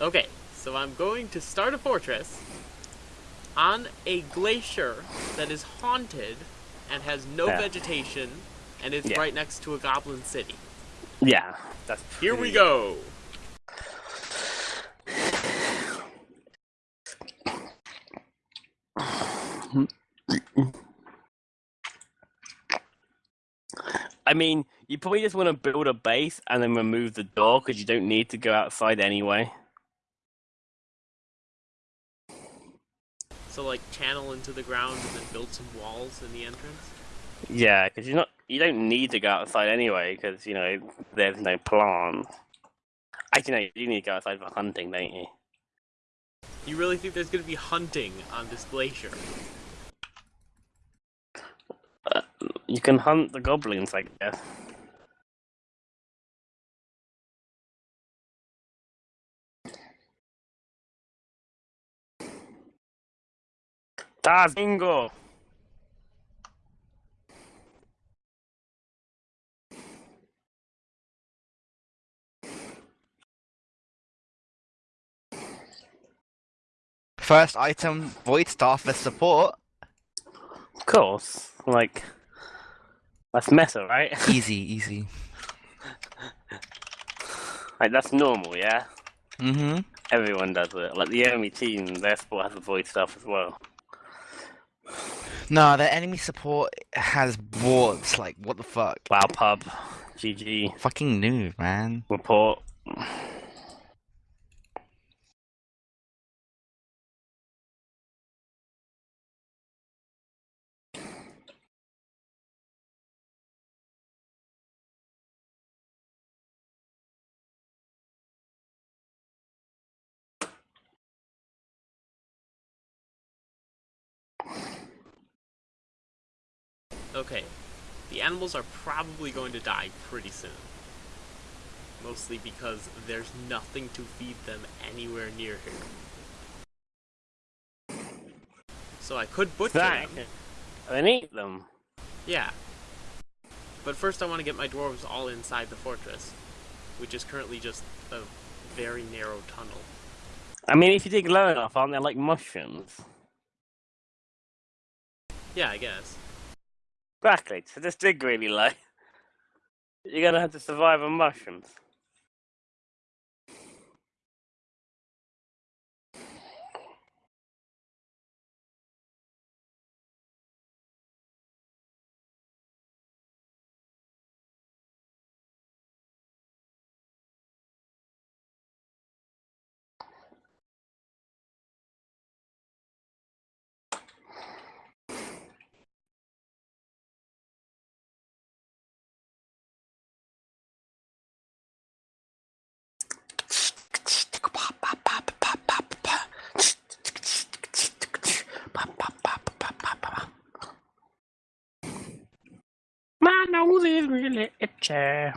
Okay, so I'm going to start a fortress on a glacier that is haunted and has no Yeah. vegetation and is Yeah. right next to a goblin city. Yeah, that's Here we go. I mean, you probably just want to build a base and then remove the door because you don't need to go outside anyway. So like channel into the ground and then build some walls in the entrance. Yeah, because you're not you don't need to go outside anyway because you know there's no plants. Actually, no, you do need to go outside for hunting, don't you? You really think there's gonna be hunting on this glacier? Uh, you can hunt the goblins, I guess. Dazingo! First item, Void Staff for support. Of course, like that's meta, right? Easy, easy. like that's normal, yeah. Mm-hmm. Everyone does it. Like the enemy team, their sport has a Void Staff as well. No, the enemy support has wards. Like, what the fuck? Wow, pub, GG, Fucking noob, man. report. Animals are probably going to die pretty soon. Mostly because there's nothing to feed them anywhere near here. So I could butcher That them. and eat them. Yeah. But first I want to get my dwarves all inside the fortress, which is currently just a very narrow tunnel. I mean, if you dig low enough, aren't there like mushrooms? Yeah, I guess. Exactly. So this dig really low. You're gonna have to survive on mushrooms. Nose is really itchy.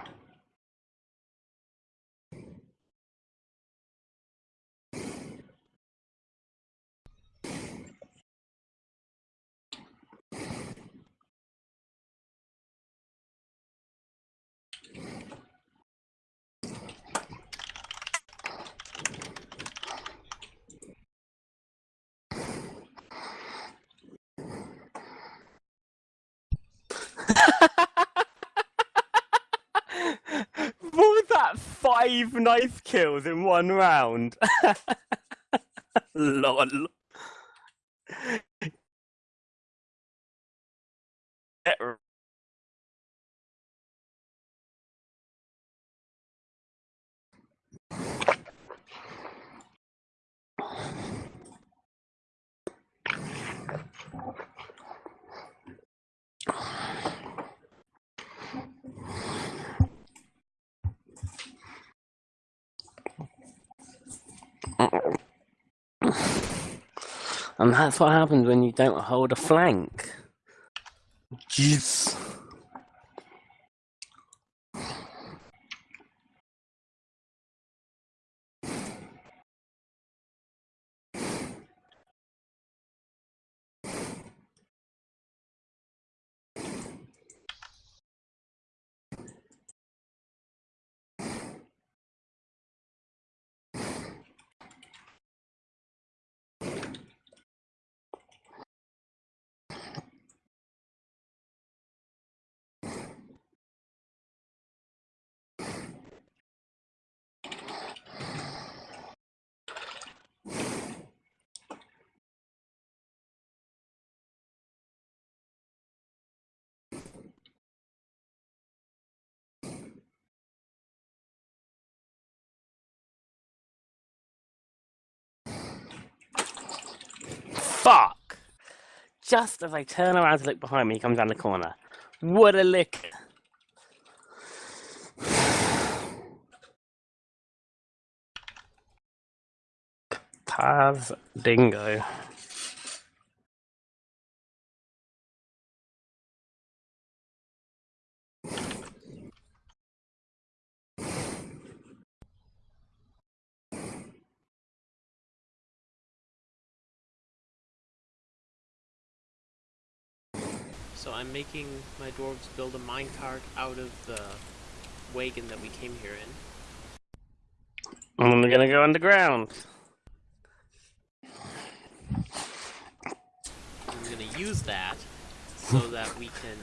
What was that? Five knife kills in one round. Lol. Get And that's what happens when you don't hold a flank. Jeez. Fuck! Just as I turn around to look behind me, he comes down the corner. What a lick! Taz Dingo. I'm making my dwarves build a minecart out of the wagon that we came here in. And we're gonna go underground. I'm gonna use that so that we can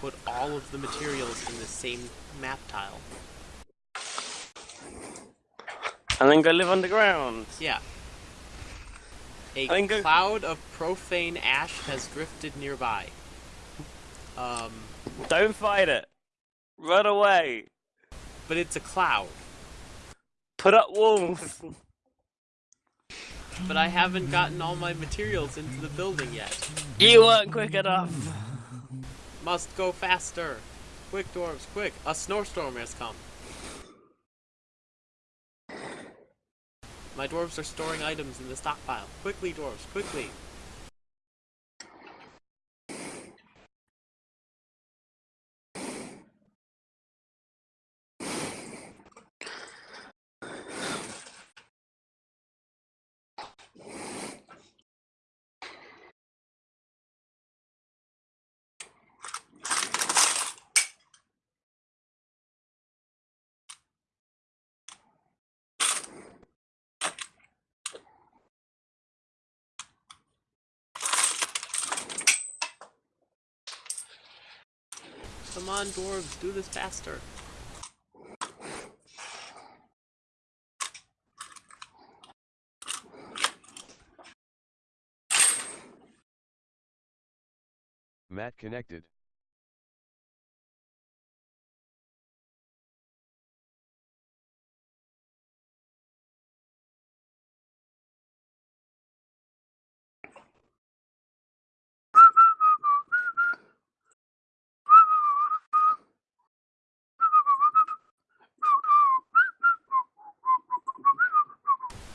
put all of the materials in the same map tile. And then go live underground. Yeah. A cloud of profane ash has drifted nearby. Um, Don't fight it. Run away. but it's a cloud. Put up walls. But I haven't gotten all my materials into the building yet. You weren't quick enough. Must go faster. Quick, dwarves, quick. A snowstorm has come. My dwarves are storing items in the stockpile. Quickly, dwarves, quickly. Come on, dwarves, do this faster. Matt connected.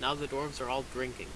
Now the dwarves are all drinking.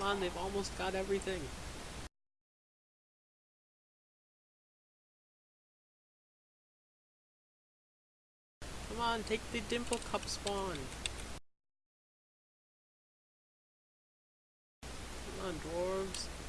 Come on, they've almost got everything. Come on, take the dimple cup spawn. Come on, dwarves.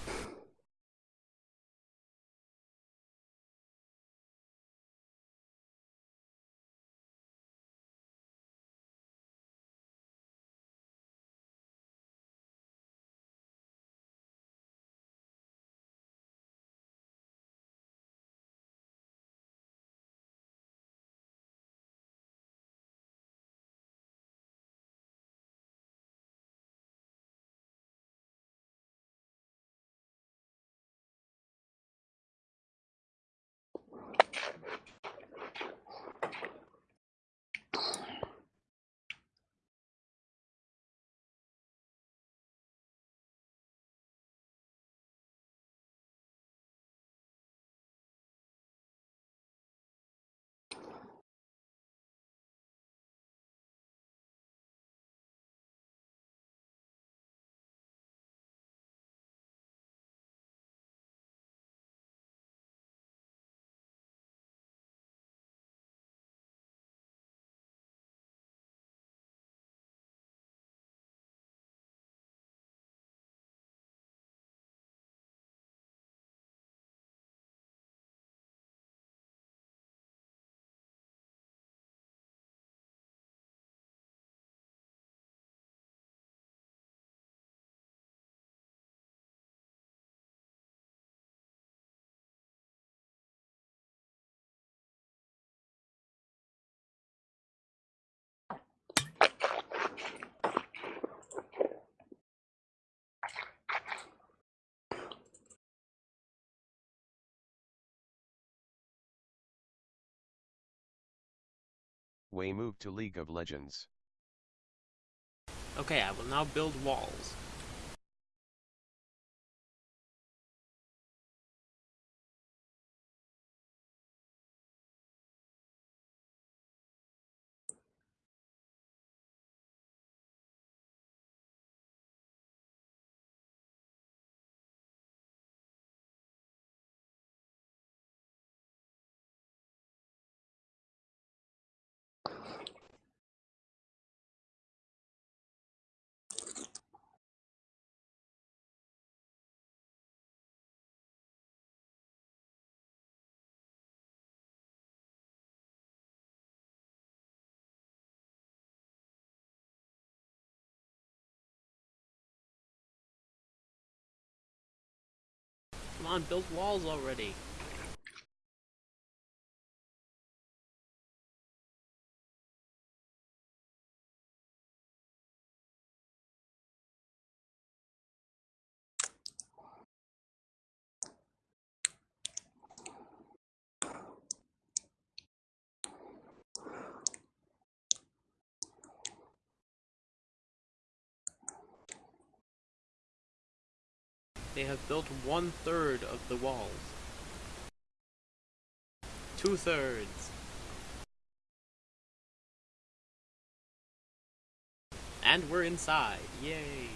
Way move to League of Legends. Okay, I will now build walls. On, build walls already. They have built one third of the walls. Two thirds. And we're inside. Yay.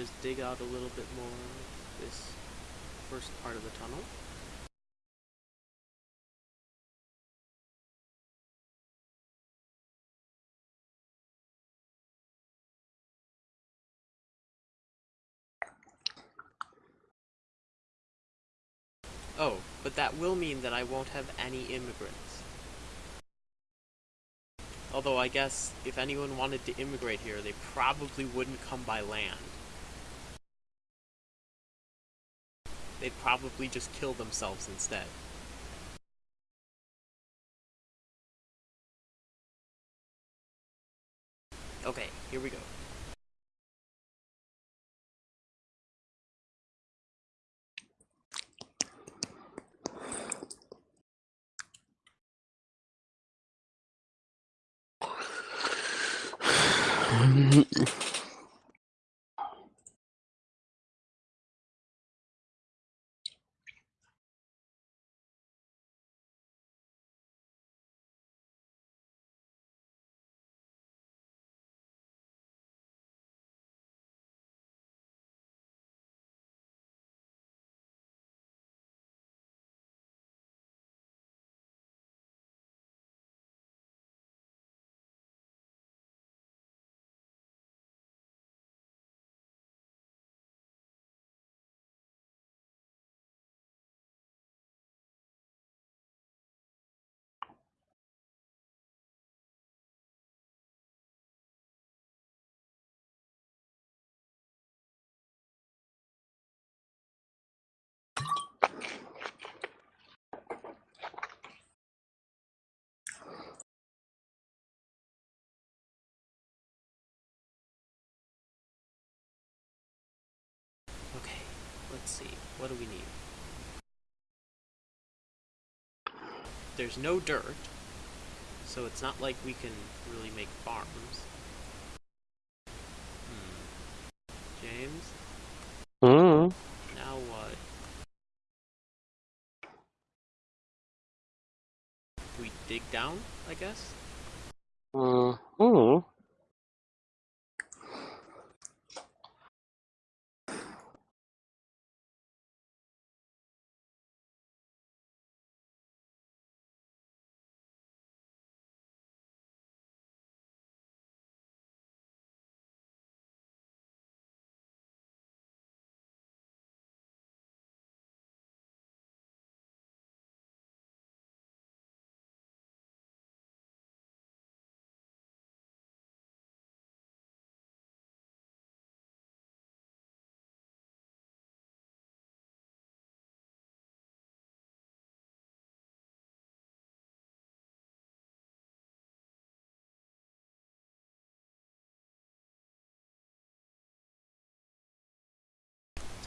Just dig out a little bit more this first part of the tunnel. Oh, but that will mean that I won't have any immigrants. Although I guess if anyone wanted to immigrate here, they probably wouldn't come by land. They'd probably just kill themselves instead. Okay, here we go. Okay, let's see. What do we need? There's no dirt, so it's not like we can really make farms. Hmm. James, Mm. now what? We dig down, I guess? Mm.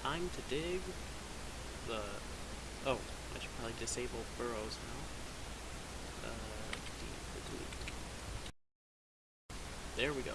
Time to dig the. Oh, I should probably disable burrows now. Uh. There we go.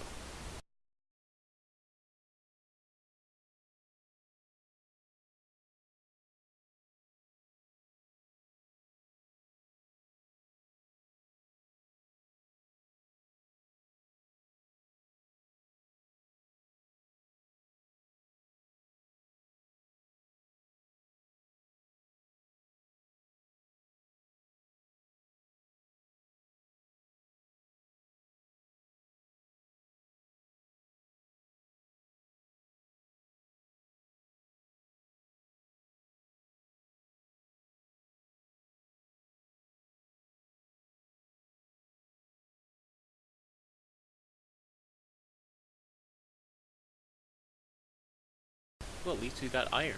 At least we got iron.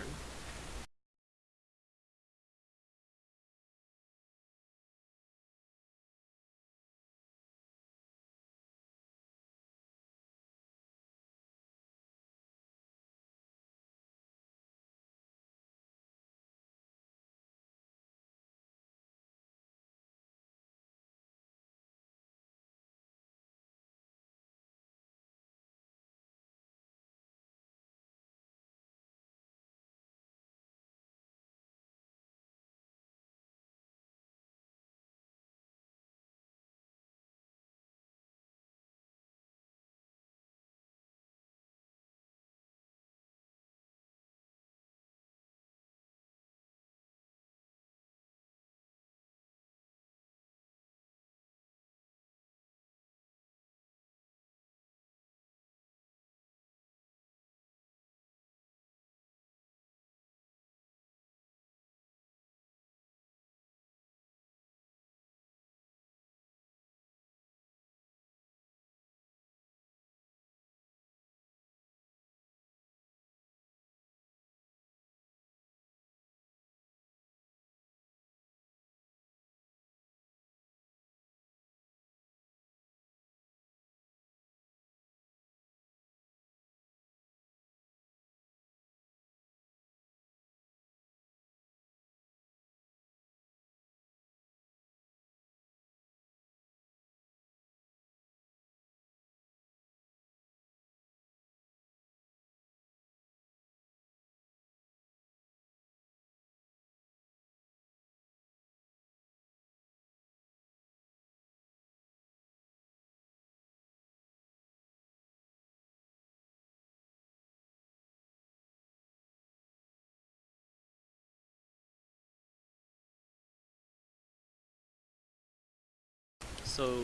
So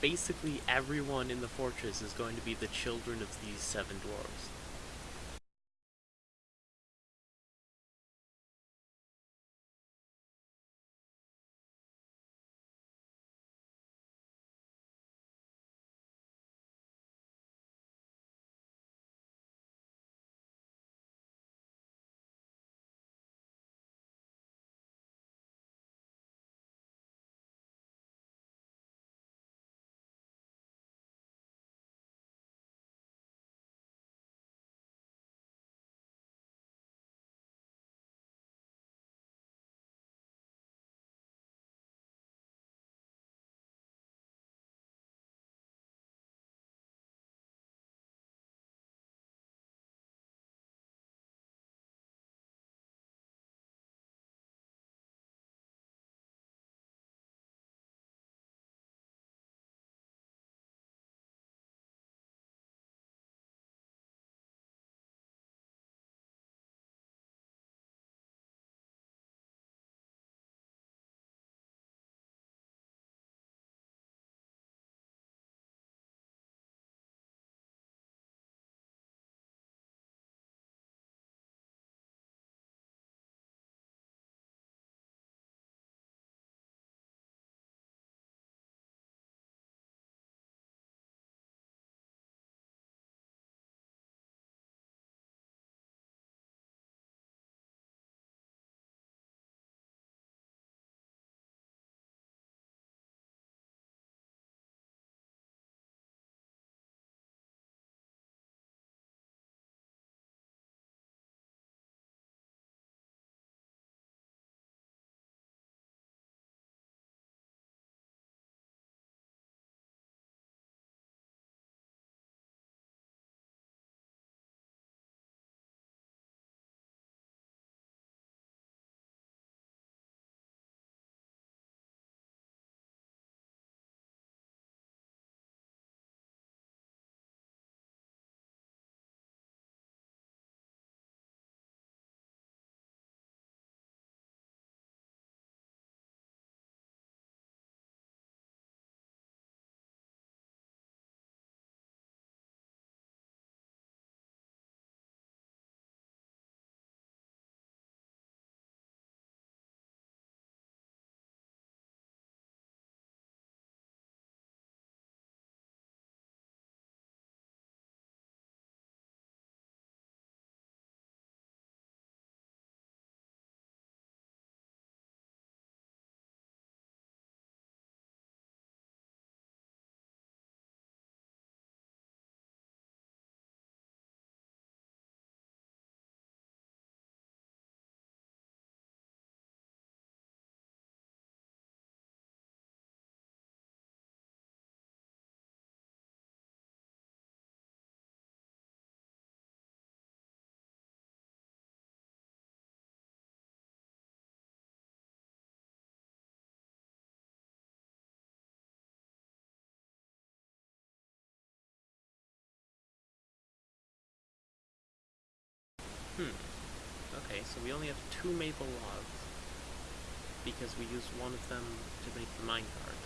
basically everyone in the fortress is going to be the children of these seven dwarves. So we only have two maple logs because we used one of them to make the minecart.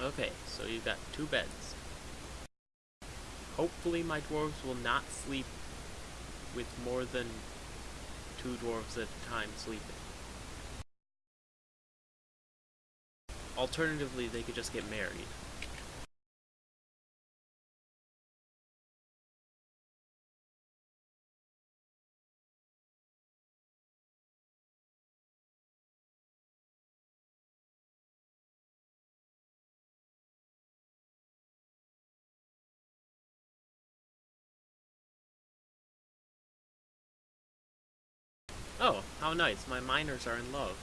Okay, so you've got two beds. Hopefully my dwarves will not sleep with more than two dwarves at a time sleeping. Alternatively, they could just get married. Oh, how nice, my miners are in love.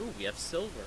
Ooh, we have silver.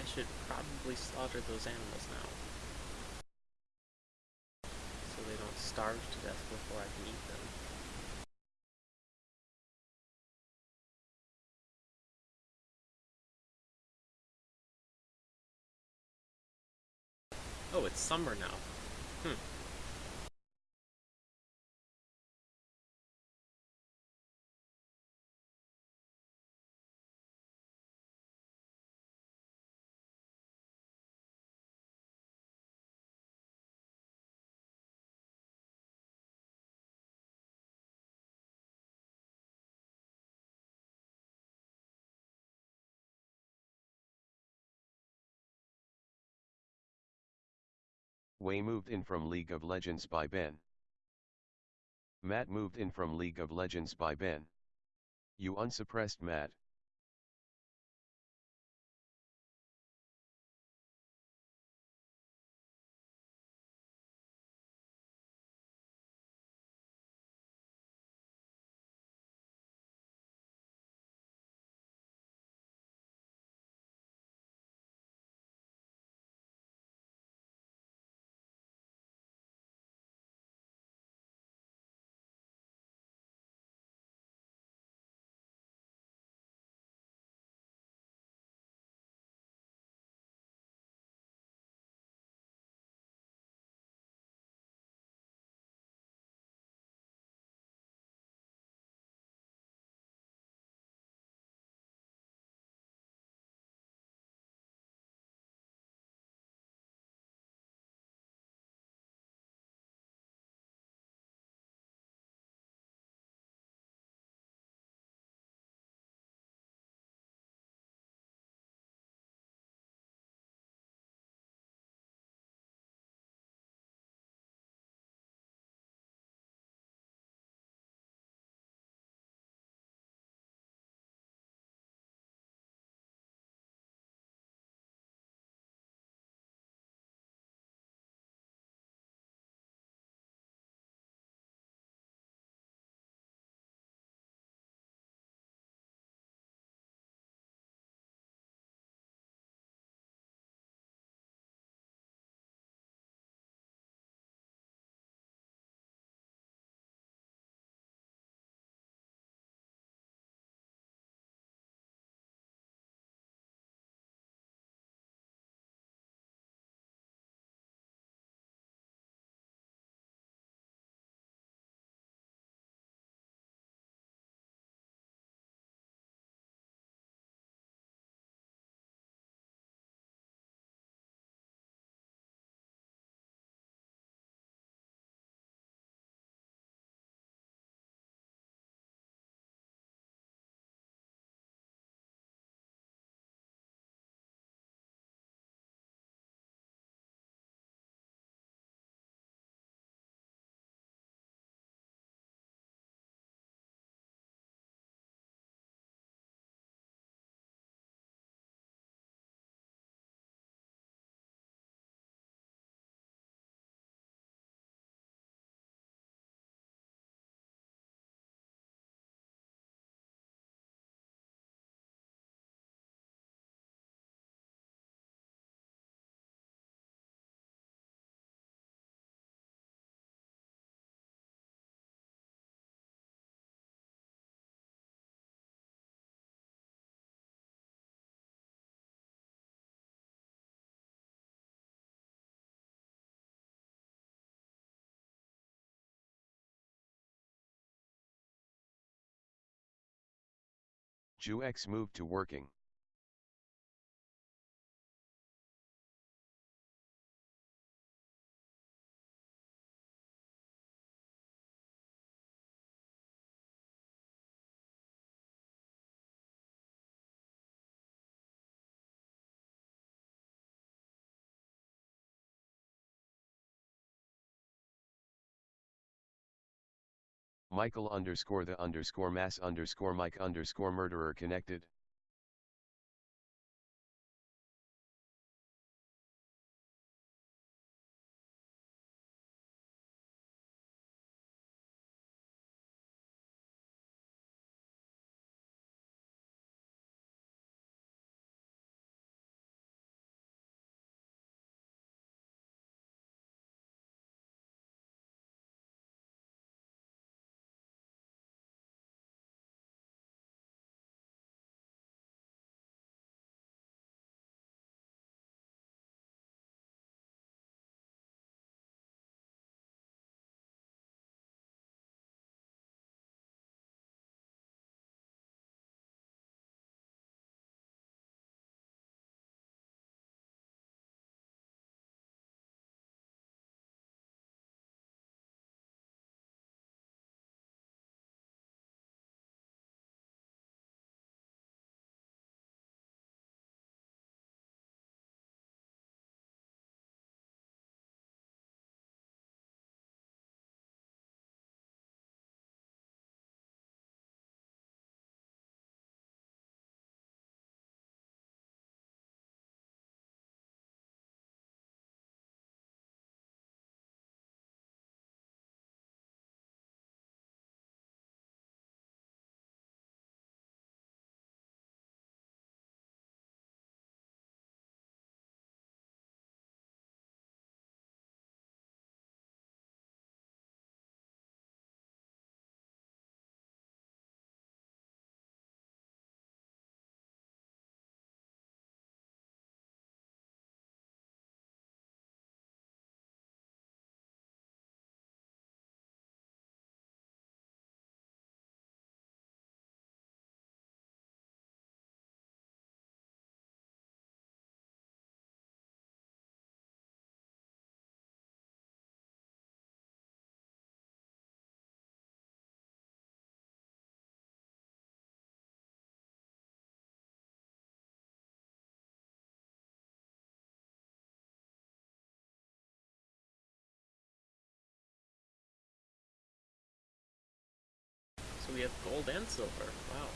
I should probably slaughter those animals now. So they don't starve to death before I can eat them. Oh, it's summer now. Hmm. Way moved in from League of Legends by Ben. Matt moved in from League of Legends by Ben. You unsuppressed Matt. Juex moved to working. Michael underscore the underscore mass underscore Mike underscore murderer connected. So we have gold and silver. Wow.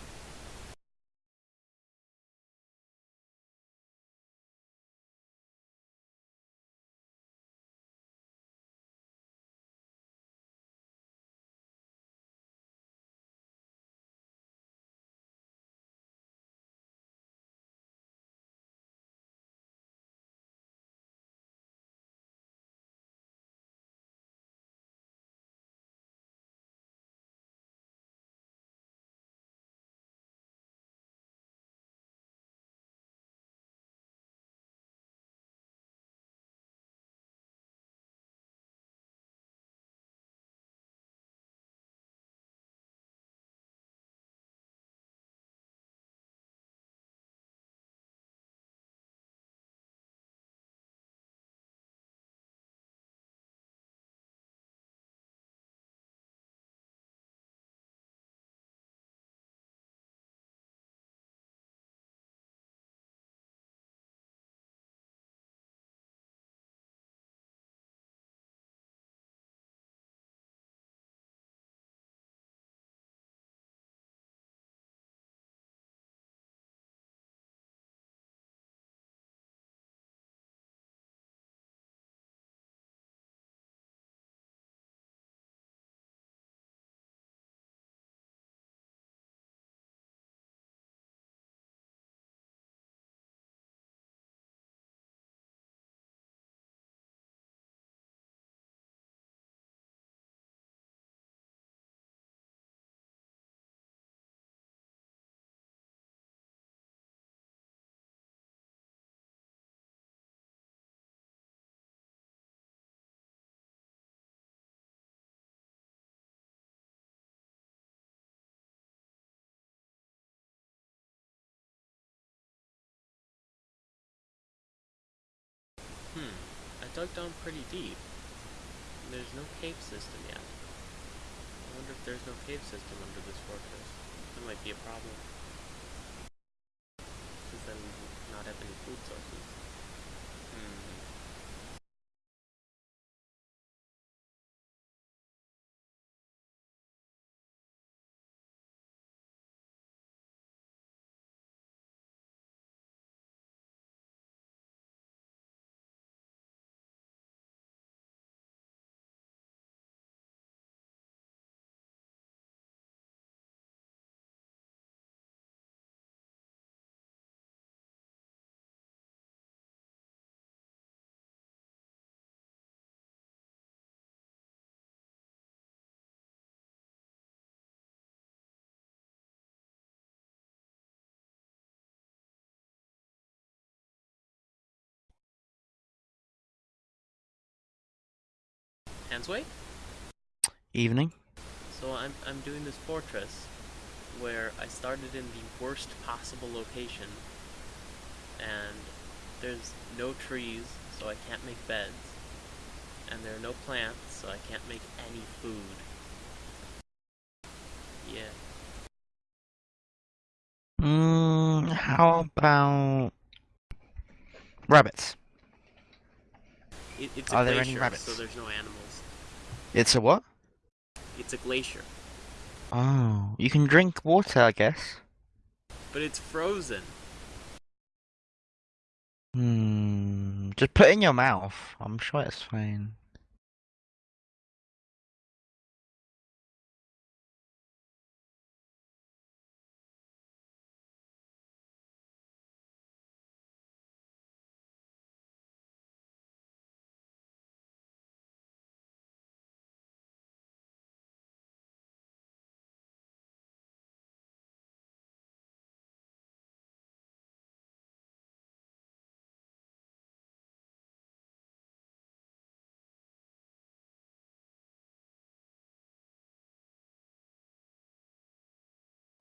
Hmm. I dug down pretty deep. There's no cave system yet. I wonder if there's no cave system under this fortress. That might be a problem. Since then we not have any food sources. Hmm. Hansway? Evening. So I'm I'm doing this fortress where I started in the worst possible location and there's no trees so I can't make beds and there are no plants so I can't make any food. Yeah. Mm, how about rabbits? It, it's a Are there any rabbits? so there's no animals. It's a what? It's a glacier. Oh, you can drink water, I guess. But it's frozen. Hmm. Just put it in your mouth. I'm sure it's fine.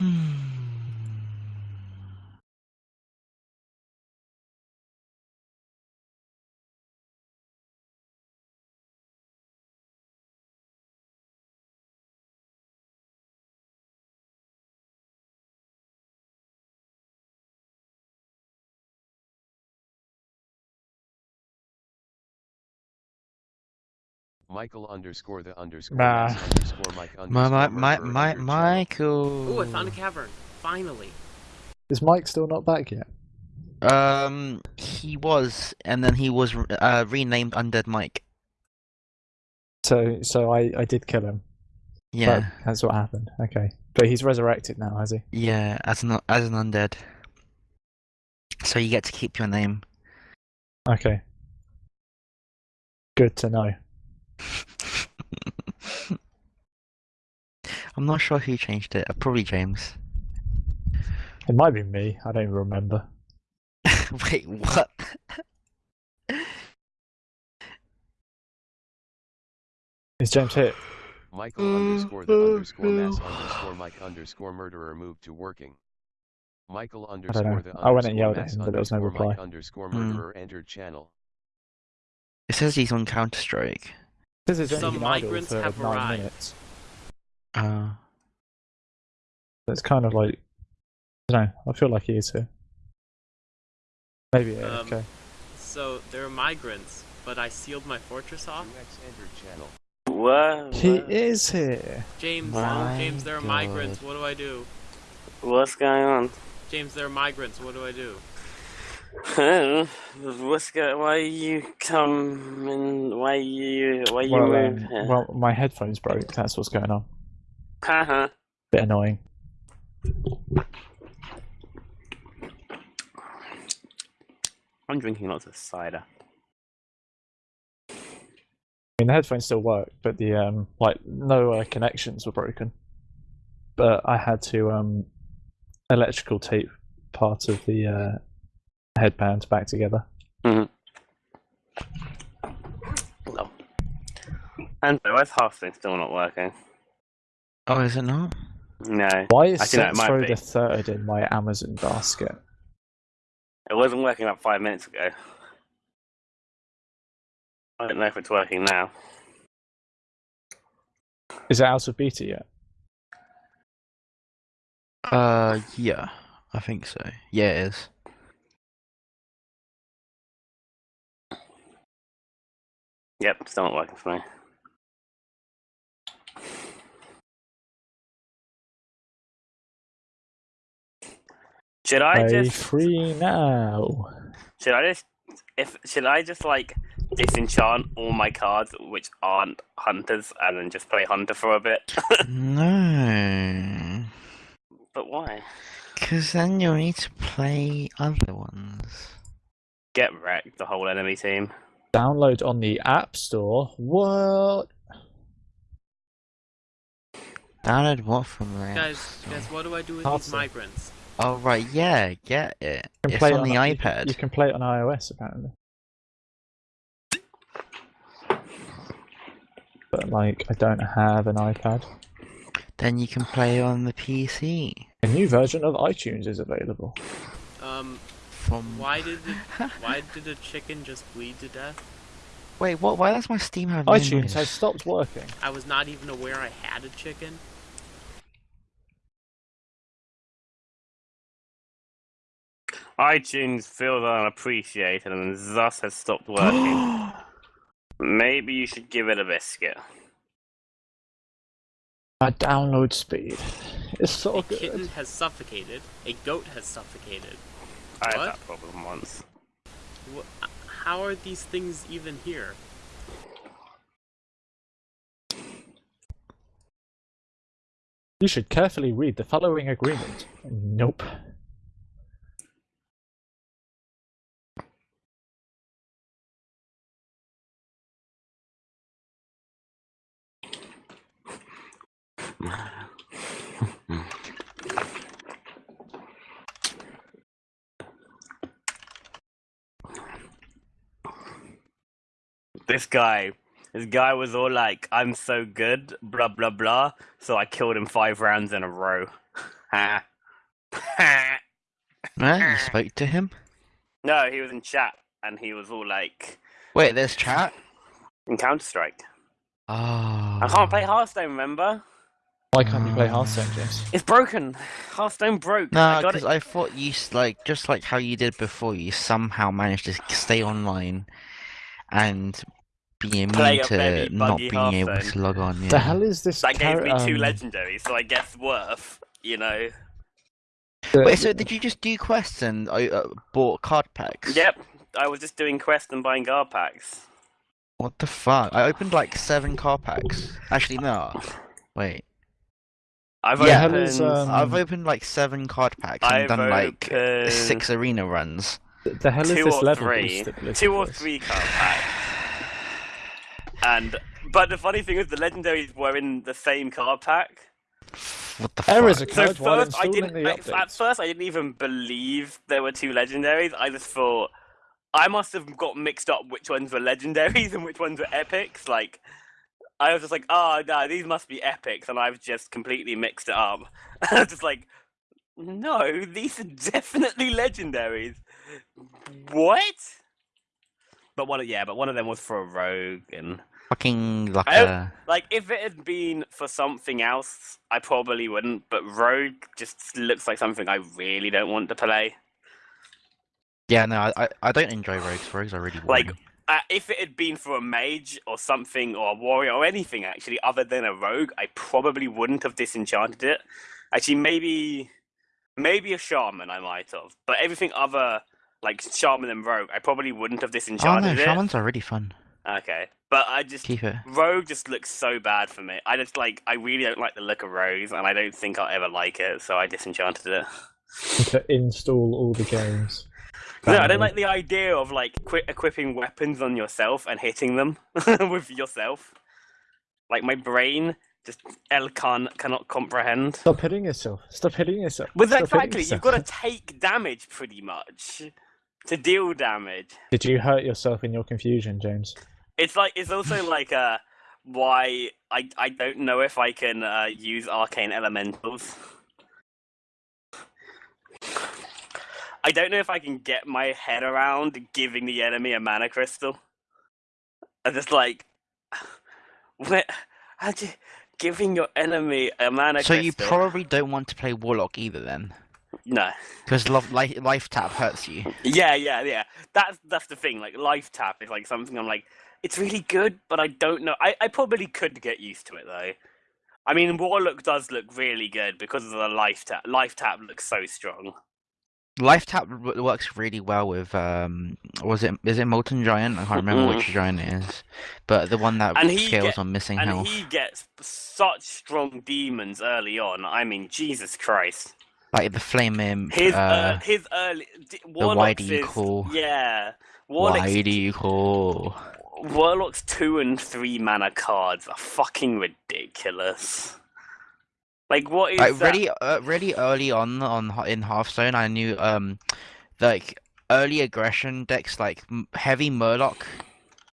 Hmm. Michael underscore the underscore Nah. Underscore Mike My underscore my my murderer my. Michael. Ooh, I found a cavern. Finally. Is Mike still not back yet? Um, he was, and then he was uh, renamed Undead Mike. So, so I, I did kill him. Yeah, That- that's what happened. Okay, but he's resurrected now, has he? yeah, as an as an undead. So you get to keep your name. Okay. Good to know. I'm not sure who changed it. Probably James. It might be me. I don't even remember. Wait, what? Is James hit? Michael Mm, underscore the underscore mass uh. underscore Mike underscore murderer moved to working. Michael know. underscore the I went and underscore yelled at him, but there was no underscore Mike reply. underscore murderer entered channel. It says he's on Counter Strike. This is Some only been idle migrants for have nine arrived. minutes. Uh, So it's kind of like I don't know. I feel like he is here. Maybe yeah. Um, okay. So there are migrants, but I sealed my fortress off. 2x entered channel. What? He is here. James, My James, there are God. migrants. What do I do? What's going on? James, there are migrants. What do I do? What's go? Why you come and why you why you Well, move um, well, my headphones broke. That's what's going on. Haha. Bit annoying. I'm drinking lots of cider. I mean, the headphones still work, but the um, like no uh, connections were broken. But I had to um, electrical tape part of the uh, headband back together. No. And why is half thing still not working? oh, is it not? No, Why is I think that Saints Row the Third in my Amazon basket? it wasn't working about five minutes ago. I don't know if it's working now. Is it out of beta yet? Uh, yeah, I think so. Yeah, it is. Yep, still not working for me. Should I Play just free now. should I just if should I just like disenchant all my cards which aren't hunters and then just play hunter for a bit? No, but why? because then you'll need to play other ones. Get wrecked, the whole enemy team. Download on the App Store. What? Download what from there? Guys, guys, what do I do with Hard these sell. migrants? Oh right, yeah, get it. You can It's play on the you- iPad. You, can play it on iOS apparently. But like, I don't have an iPad. Then you can play on the PC. A new version of iTunes is available. Um, From why did the, why did the chicken just bleed to death? wait, what? Why does my Steam have no iTunes noise? has stopped working. I was not even aware I had a chicken. iTunes feels unappreciated and thus has stopped working. Maybe you should give it a biscuit. My download speed is so A good. kitten has suffocated. A goat has suffocated. I had What? that problem once. Wha how are these things even here? You should carefully read the following agreement. Nope. This guy, this guy was all like, "I'm so good," blah blah blah. So I killed him five rounds in a row. Ha. Ha. You spoke to him? no, he was in chat and he was all like, Wait, there's chat. "In Counter Strike." Oh. I can't play ah. Hearthstone. Remember? Why can't you play Hearthstone, James? It's broken. Hearthstone broke. No, I got because it. I thought you s- like just like how you did before. You somehow managed to stay online and being Play immune to not buggy being able Hearthstone. to log on. Yeah. The hell is this? That gave me two um, legendaries, so I guess worth. You know. the- Wait, so did you just do quests and uh, uh, bought card packs? Yep. I was just doing quests and buying card packs. What the fuck? I opened like seven card packs. Actually, no. Wait. I've Yeah. Opened. is, um, I've opened like seven card packs and I've done like six arena runs. The hell is two this or level three, two or voice? three card packs. And but the funny thing is, the legendaries were in the same card pack. What the Errors fuck? occurred So while first, I didn't. the I, at first, I didn't even believe there were two legendaries. I just thought I must have got mixed up which ones were legendaries and which ones were epics. Like I was just like, ah, oh no, these must be epics, and I've just completely mixed it up. I was just like, no, these are definitely legendaries. What? But one, of- yeah, but one of them was for a rogue, and Fucking like like if it had been for something else, I probably wouldn't. But rogue just looks like something I really don't want to play. Yeah, no, I, I don't enjoy rogues. Rogues are really Like. Uh, if it had been for a mage or something, or a warrior or anything actually, other than a rogue, I probably wouldn't have disenchanted it. Actually, maybe, maybe a shaman I might have, but everything other like shaman and rogue, I probably wouldn't have Oh no, disenchanted it. shamans are really fun. Okay, but I just Keep it. Rogue just looks so bad for me. I just like I really don't like the look of Rogues, and I don't think I'll ever like it, so I disenchanted it. to install all the games. No, I don't like the idea of like qui- equipping weapons on yourself and hitting them with yourself. Like my brain just L can cannot comprehend. Stop hitting yourself. Stop hitting yourself. Well, Stop hitting exactly. You've got to take damage pretty much to deal damage. Did you hurt yourself in your confusion, James? It's like it's also like uh why I I don't know if I can uh, use arcane elementals. I don't know if I can get my head around giving the enemy a mana crystal. are just like, where, how do you, giving your enemy a mana crystal. So you probably don't want to play Warlock either then, no. because life, life tap hurts you. Yeah, yeah, yeah. That's that's the thing. Like life tap is like something I'm like, it's really good, but I don't know. I, I probably could get used to it though. I mean, Warlock does look really good because of the life tap. Life tap looks so strong. Life tap w- works really well with um, was it is it Molten Giant? I can't remember which giant it is, but the one that And he scales get- on missing And health, he gets such strong demons early on. I mean, Jesus Christ. Like the Flame Imp. His uh, uh, his early d- why Warlock's do you call- Yeah, Warlock's why do you call? Warlock's two and three mana cards are fucking ridiculous. Like what is Like that? really, uh, really early on on in Hearthstone, I knew um, like early aggression decks like heavy Murloc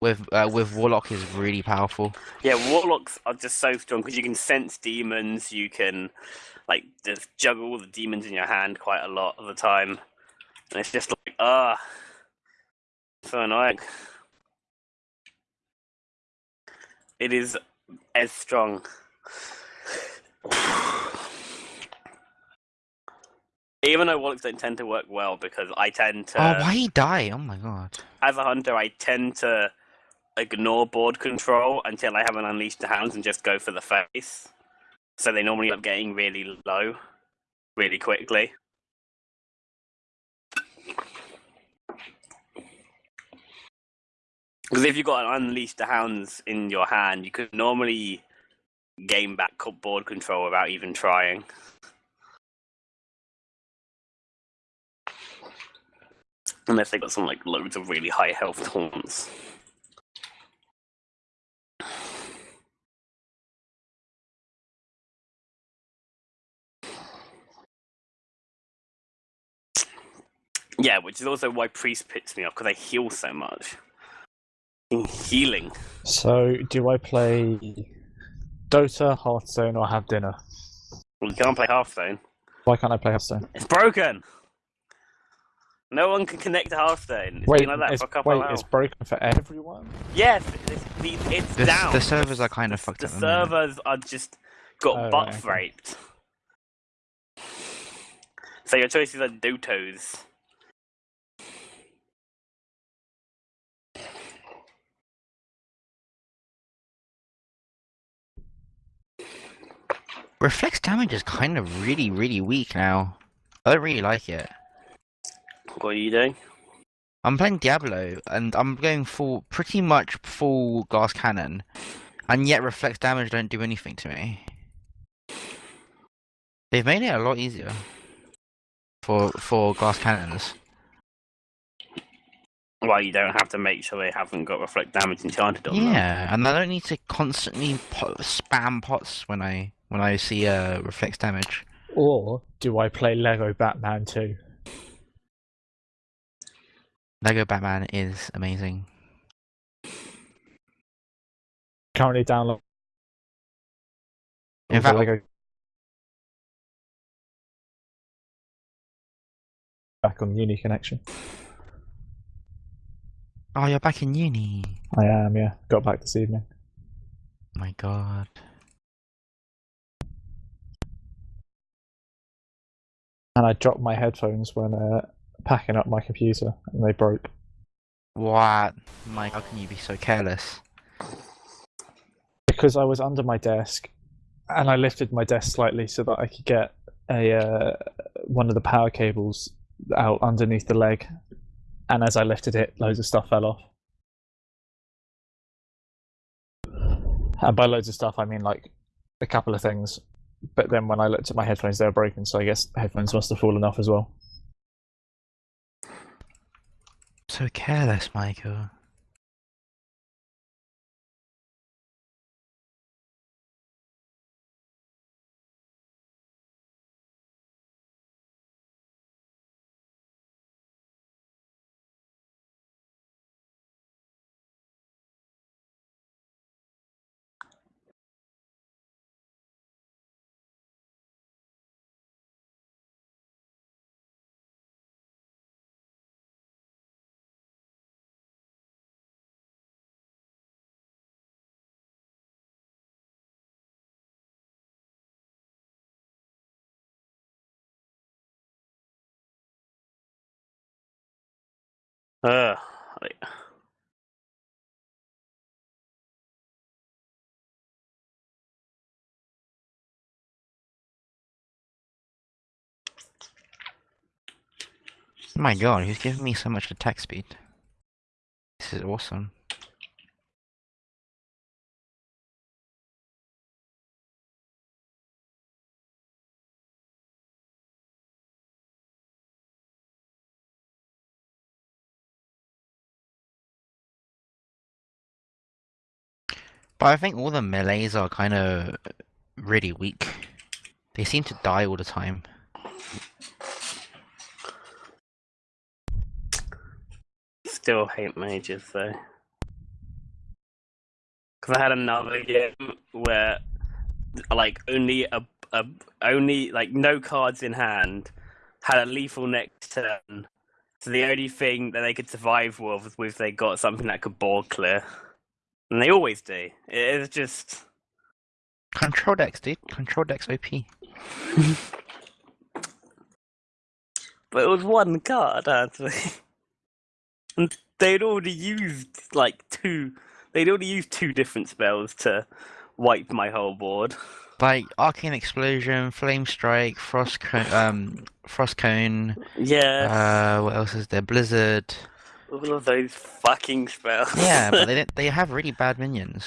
with uh, with Warlock is really powerful. Yeah, warlocks are just so strong because you can sense demons. You can like just juggle the demons in your hand quite a lot of the time, and it's just like ah, so annoying. It is as strong. Even though warlocks don't tend to work well because I tend to, oh, why he die? Oh my god. as a hunter, I tend to ignore board control until I have an unleashed the hounds and just go for the face. So they normally end up getting really low, really quickly. Because if you've got an unleash the hounds in your hand, you could normally gain back board control without even trying. Unless they've got some like loads of really high health taunts. Yeah, which is also why priest pits me off because I heal so much. In healing. So, do I play Dota, Hearthstone, or have dinner? Well, you can't play Hearthstone. Why can't I play Hearthstone? It's broken. No one can connect to Hearthstone. It's Wait, been like that it's, for a couple wait, of it's broken for everyone. Yes, it's, the- it's The, down. the servers are kind of fucked the up. the servers are just got Oh, butt right, okay. raped. So your choices are Dotos. Reflects damage is kind of really, really weak now. I don't really like it. What are you doing? I'm playing Diablo and I'm going full, pretty much full glass cannon, and yet reflects damage don't do anything to me. They've made it a lot easier for for glass cannons. Well, you don't have to make sure they haven't got reflect damage enchanted on them. Yeah, and I don't need to constantly po- spam pots when I when I see uh, reflects damage. Or do I play Lego Batman 2? Lego Batman is amazing. Currently download In fact, Lego back on Uni connection. oh, you're back in uni. I am, yeah. Got back this evening. My God. And I dropped my headphones when uh, packing up my computer, and they broke. What? Mike, how can you be so careless? because I was under my desk, and I lifted my desk slightly so that I could get a uh, one of the power cables out underneath the leg, and as I lifted it, loads of stuff fell off. And by loads of stuff, I mean like a couple of things. But then when I looked at my headphones, they were broken, so I guess headphones must have fallen off as well. So careless, Michael. Like- My god, he's giving me so much attack speed. This is awesome. But I think all the melees are kind of really weak. They seem to die all the time. Still hate mages though. Because I had another game where, like, only a, a only like no cards in hand, had a lethal next turn. So the only thing that they could survive with was if they got something that could board clear, and they always do. It's just Control decks, dude. Control decks OP. But it was one card, actually. And they'd already used like two. They'd already used two different spells to wipe my whole board. Like Arcane Explosion, Flame Strike, Frost Cone, um, Frost Cone. Yeah, Uh, what else is there? Blizzard. All of those fucking spells. Yeah, but they didn't, they have really bad minions.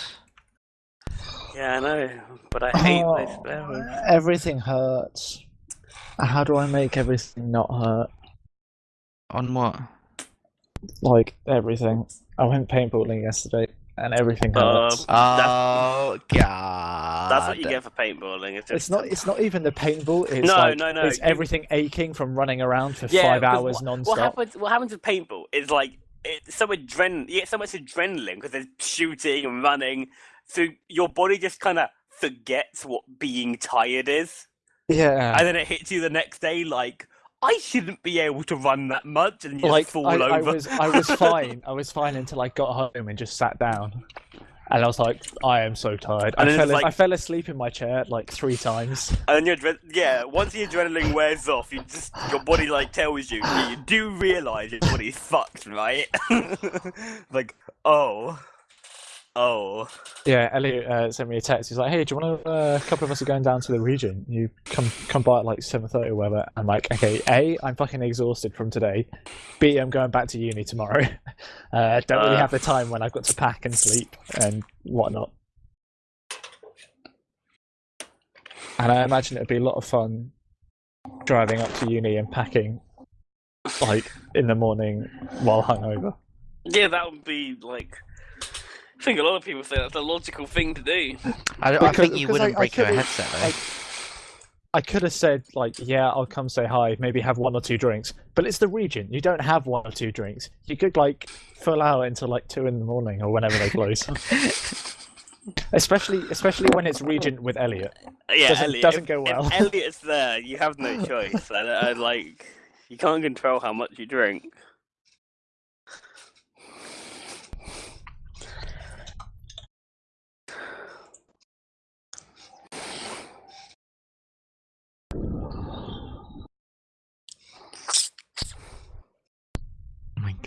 yeah, I know, but I hate those Oh, spells. everything hurts. How do I make everything not hurt? On what? Like everything. I went paintballing yesterday, and everything Uh, hurts. Oh god. That's what you get for paintballing. It's, just, it's not. It's not even the paintball. It's No, like, no, no, It's everything aching from running around for yeah, five 'cause hours what, non-stop. What happens? What happens with paintball is like it's so adrenaline. You get so much adrenaline because there's shooting and running, so your body just kind of forgets what being tired is. Yeah. and then it hits you the next day like I shouldn't be able to run that much, and you like just fall I, I over. was, I was fine. I was fine until I got home and just sat down, and I was like, I am so tired. I fell, like- I fell asleep in my chair like three times. And your adre- yeah, once the adrenaline wears off, you just your body like tells you you do realize your body's fucked, right? like oh, oh, Yeah, Elliot uh, sent me a text. He's like, "Hey, do you want to? Uh, a couple of us are going down to the Regent. You come come by at like seven thirty or whatever." I'm like, "Okay, a, I'm fucking exhausted from today. B, I'm going back to uni tomorrow. Uh, don't really Uh. have the time when I've got to pack and sleep and whatnot." And I imagine it'd be a lot of fun driving up to uni and packing, like in the morning while hungover. yeah, that would be like. I think a lot of people say that's a logical thing to do. I, I think you wouldn't I- I break your could've- headset though. I, I could have said like, yeah, I'll come say hi, maybe have one or two drinks, but it's the Regent. You don't have one or two drinks. You could like full out until like two in the morning or whenever they close. especially, especially when it's regent with Elliot. Yeah, Doesn't- Elliot, doesn't if, go well. If Elliot's there, you have no choice. I, I like you can't control how much you drink.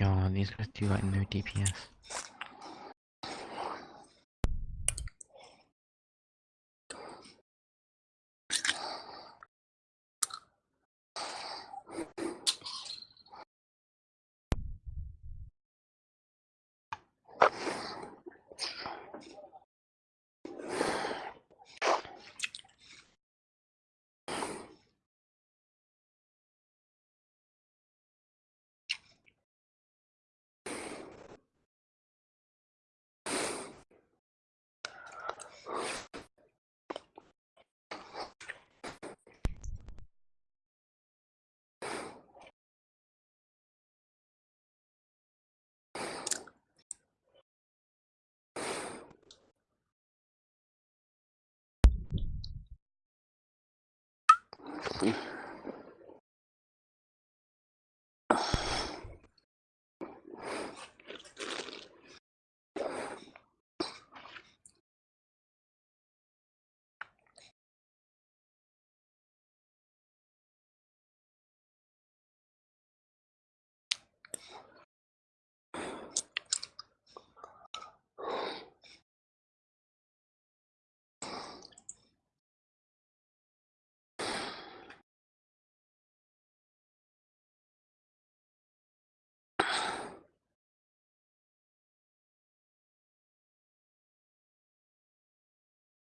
God, these guys do like no DPS. See?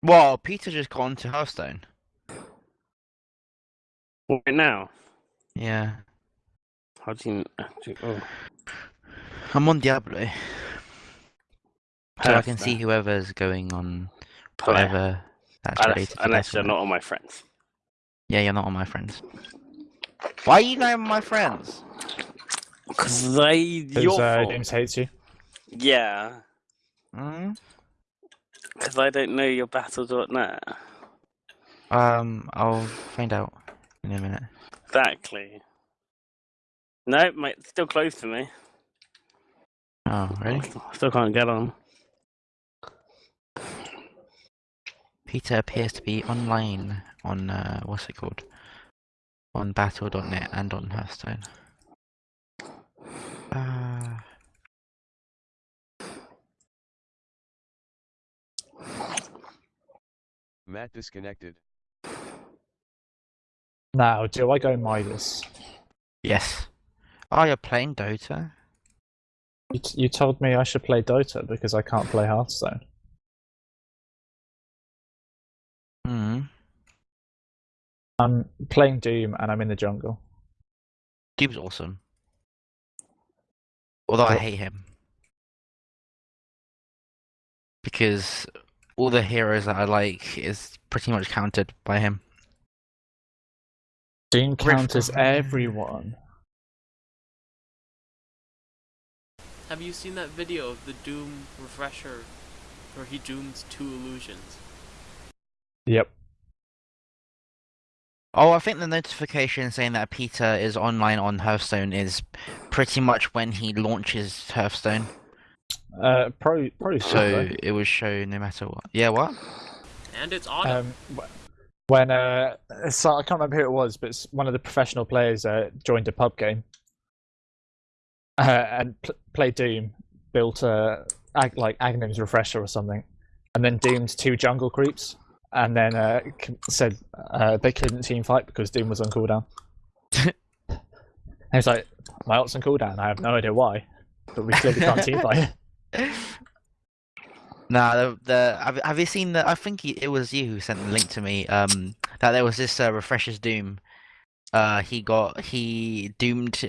Well, Peter just got onto Hearthstone. Right now. Yeah. How do you? Oh. I'm on Diablo. So I can see whoever's going on Play. whatever that's Unless, unless you're not on my friends. Yeah, you're not on my friends. Why are you not on my friends? Because they. Because Your uh. James hates you. Yeah. Hmm? Because I don't know your battle.net. Um, I'll find out in a minute. Exactly. No, mate, it's still closed for me. Oh, really? I still can't get on. Peter appears to be online on uh, what's it called? On Battle.net and on Hearthstone. Uh, Matt disconnected. Now, do I go Midas? yes. Oh, you're playing Dota? You, t- you told me I should play Dota because I can't play Hearthstone. Hmm. I'm playing Doom and I'm in the jungle. Doom's awesome. Although I hate him. Because all the heroes that I like is pretty much countered by him. Doom counters everyone. Have you seen that video of the Doom refresher where he dooms two illusions? Yep. Oh, I think the notification saying that Peter is online on Hearthstone is pretty much when he launches Hearthstone. Uh, pro, pro So it was show no matter what. Yeah, what? And it's autumn. um, when uh, so I can't remember who it was, but s- one of the professional players uh, joined a pub game uh, and pl- played Doom, built uh, Ag- like Aghanim's refresher or something, and then doomed two jungle creeps, and then uh, c- said uh, they couldn't team fight because Doom was on cooldown. and he was like, "My ult's on cooldown. I have no idea why, but we clearly can't team fight." Nah, the, the have, have you seen the? I think he- it was you who sent the link to me. Um, that there was this uh, refreshers Doom. Uh, he got he doomed.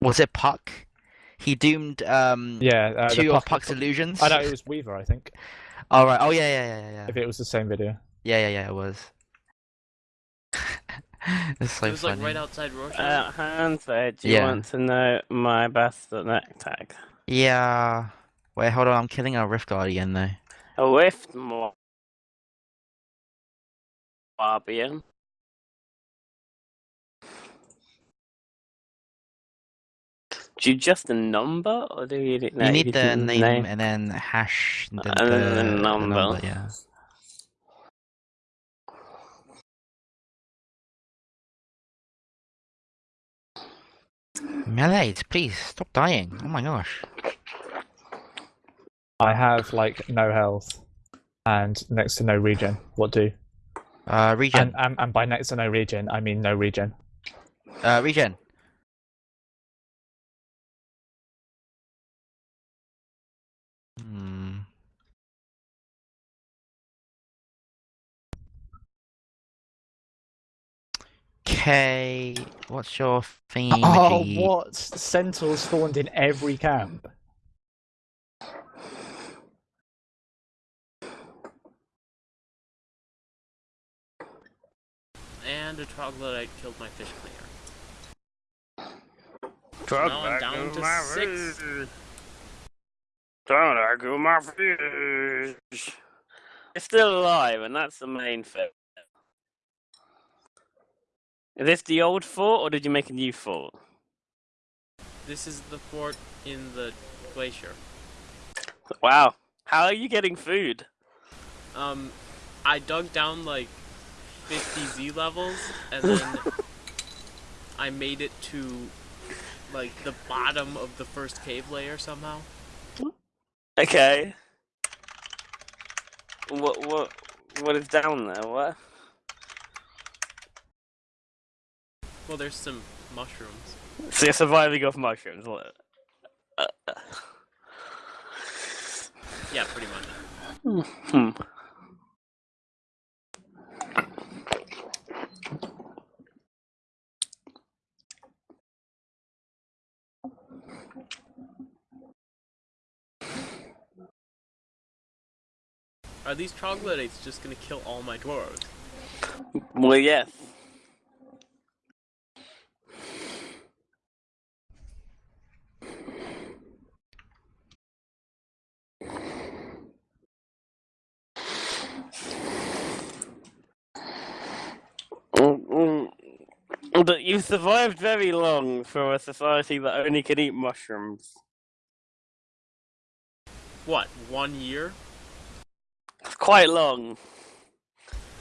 Was it Puck? He doomed um Yeah, uh, two of Puck- Puck's illusions. I know it was Weaver, I think. All right. Oh yeah, yeah, yeah, yeah. If it was the same video. Yeah, yeah, yeah. It was. it's so it was funny. like right outside Rorschach. Uh, Hans said, do you Yeah. want to know my battle.net tag? Yeah. Wait, hold on. I'm killing a Rift Guardian though. A Rift more. Barbian. Do you just a number, or do you, no, you need the do name, and then hash the, And then the the number. Yeah. Melees, please stop dying. Oh my gosh. I have like no health and next to no regen. What do? Uh, regen. And, and and by next to no regen, I mean no regen. Uh, regen. Hmm. Okay, what's your theme? Oh, what? Centaurs spawned in every camp. And a troglodyte killed my fish cleaner. Drug Now I'm down to six. Don't I go my fish? It's still alive, and that's the main thing. Is this the old fort, or did you make a new fort? This is the fort in the glacier. Wow. How are you getting food? Um, I dug down like 50 Z levels, and then I made it to like the bottom of the first cave layer somehow. Okay. What what what is down there? What? Well, there's some mushrooms. So you're surviving off mushrooms. Uh, yeah, pretty much. Hmm. Are these troglodytes just gonna kill all my dwarves? Well, yes. But you survived very long for a society that only can eat mushrooms. What, one year? It's quite long.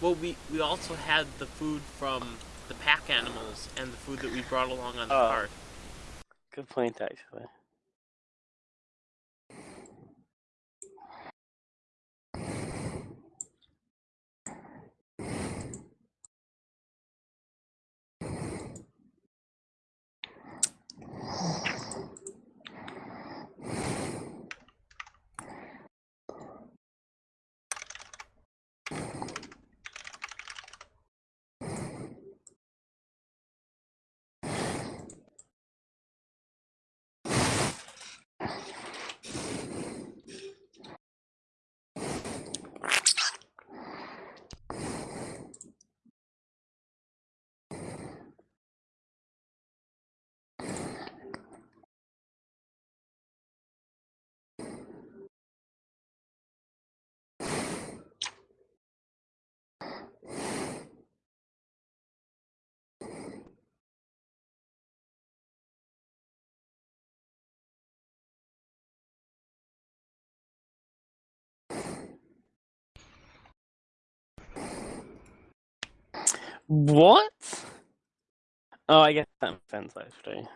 Well, we, we also had the food from the pack animals and the food that we brought along on the Oh. cart. Good point, actually. What? Oh, I guess that makes sense, actually.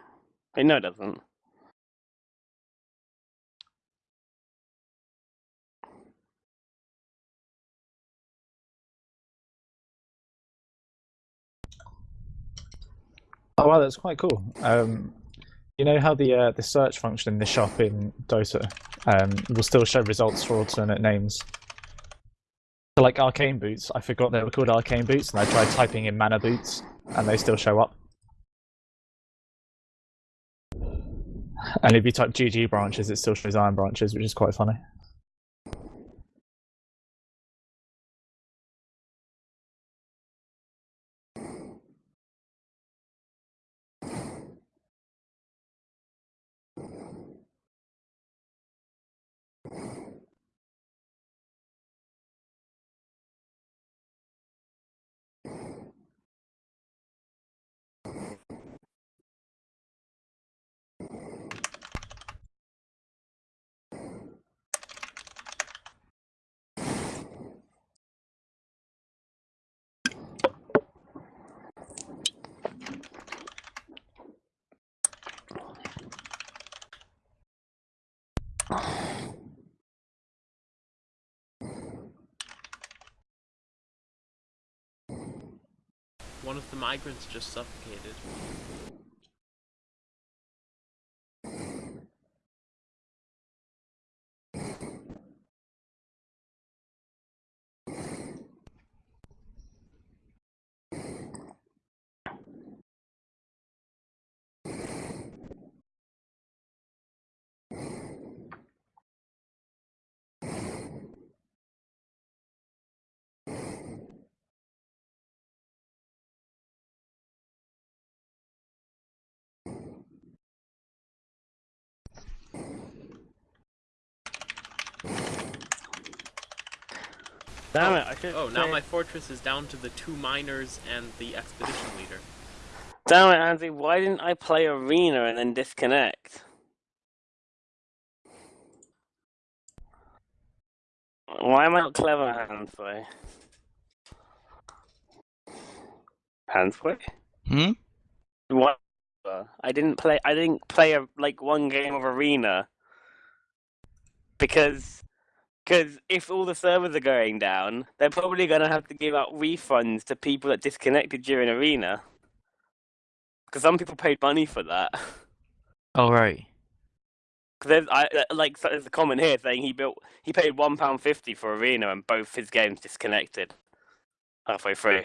Wait, no, it doesn't. Oh wow, that's quite cool. Um, you know how the uh, the search function in the shop in Dota um, will still show results for alternate names. So like arcane boots, I forgot they were called arcane boots, and I tried typing in mana boots, and they still show up. And if you type GG branches, it still shows iron branches, which is quite funny. Migrants just suffocated. Damn it, I should Oh, now my fortress is down to the two miners and the expedition leader. Damn it, Andy, why didn't I play Arena and then disconnect? Why am I not clever, Hansway? Hansway? Hmm? What? I didn't play. I didn't play a, like one game of Arena because because if all the servers are going down, they're probably going to have to give out refunds to people that disconnected during Arena. Because some people paid money for that. Oh right. Because there's I uh, like so there's a comment here saying he built he paid one pound fifty for Arena and both his games disconnected halfway through.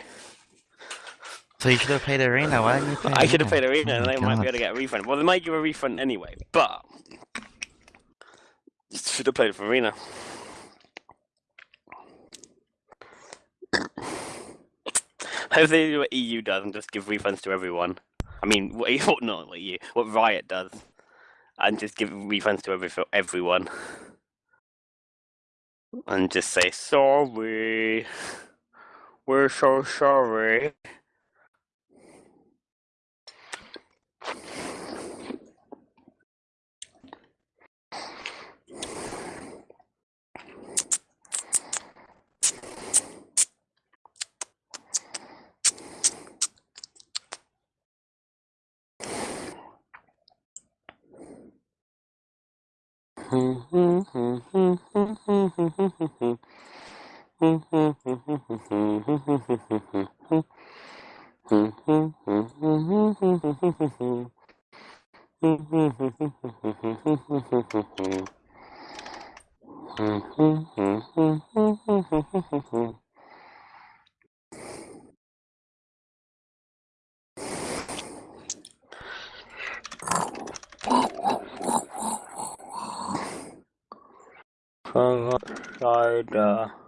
So you should have played Arena. Why didn't you play? I should have played Arena Oh and they might be able to get a refund. Well, they might give a refund anyway, but should have played for Arena. Hope they do what EU does and just give refunds to everyone. I mean, what, what not what EU, what Riot does, and just give refunds to every everyone, and just say sorry. We're so sorry. Cider. If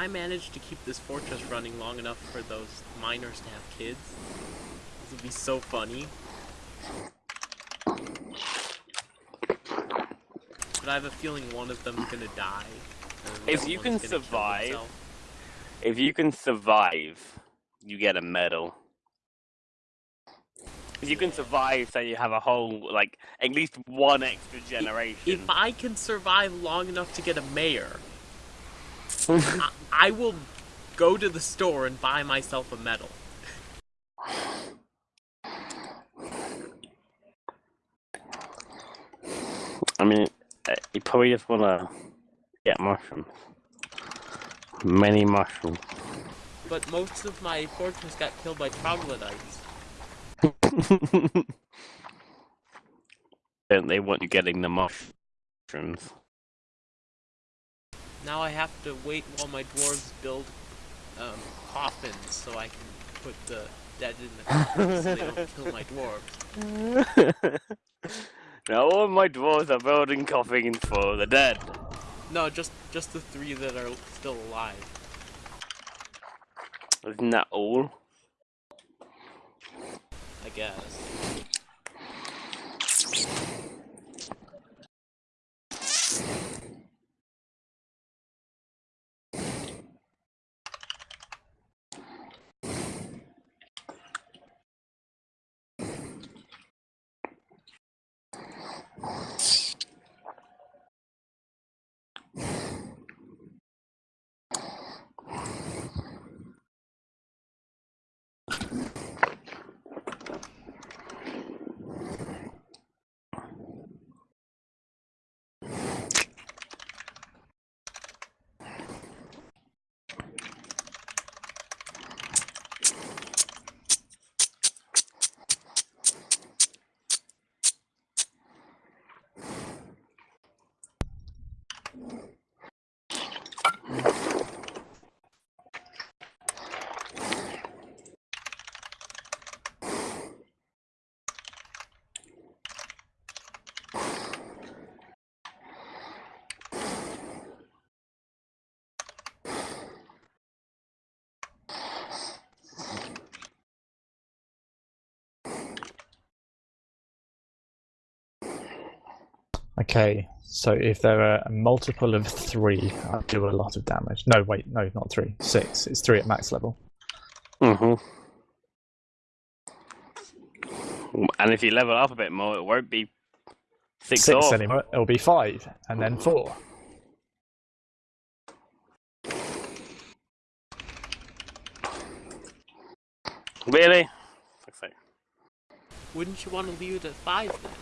I manage to keep this fortress running long enough for those miners to have kids, this would be so funny. But I have a feeling one of them's gonna die. If you can survive- If you can survive, you get a medal. If you can survive, so you have a whole, like, at least one extra generation. If I can survive long enough to get a mayor, I, I will go to the store and buy myself a medal. I mean, uh, you probably just want to get mushrooms. Many mushrooms. But most of my fortress got killed by troglodytes. Don't they want you getting the mushrooms? Now I have to wait while my dwarves build um, coffins so I can put the dead in the coffins so they don't kill my dwarves. now all my dwarves are building coffins for the dead. No, just just the three that are still alive. Isn't that all? I guess. Okay, so if there are a multiple of three, I do a lot of damage. No, wait, no, not three. Six. It's three at max level. Mm-hmm. And if you level up a bit more, it won't be six, Six off. anymore. It'll be five, and then four. Really? Fuck's sake. Wouldn't you want to leave it at five then?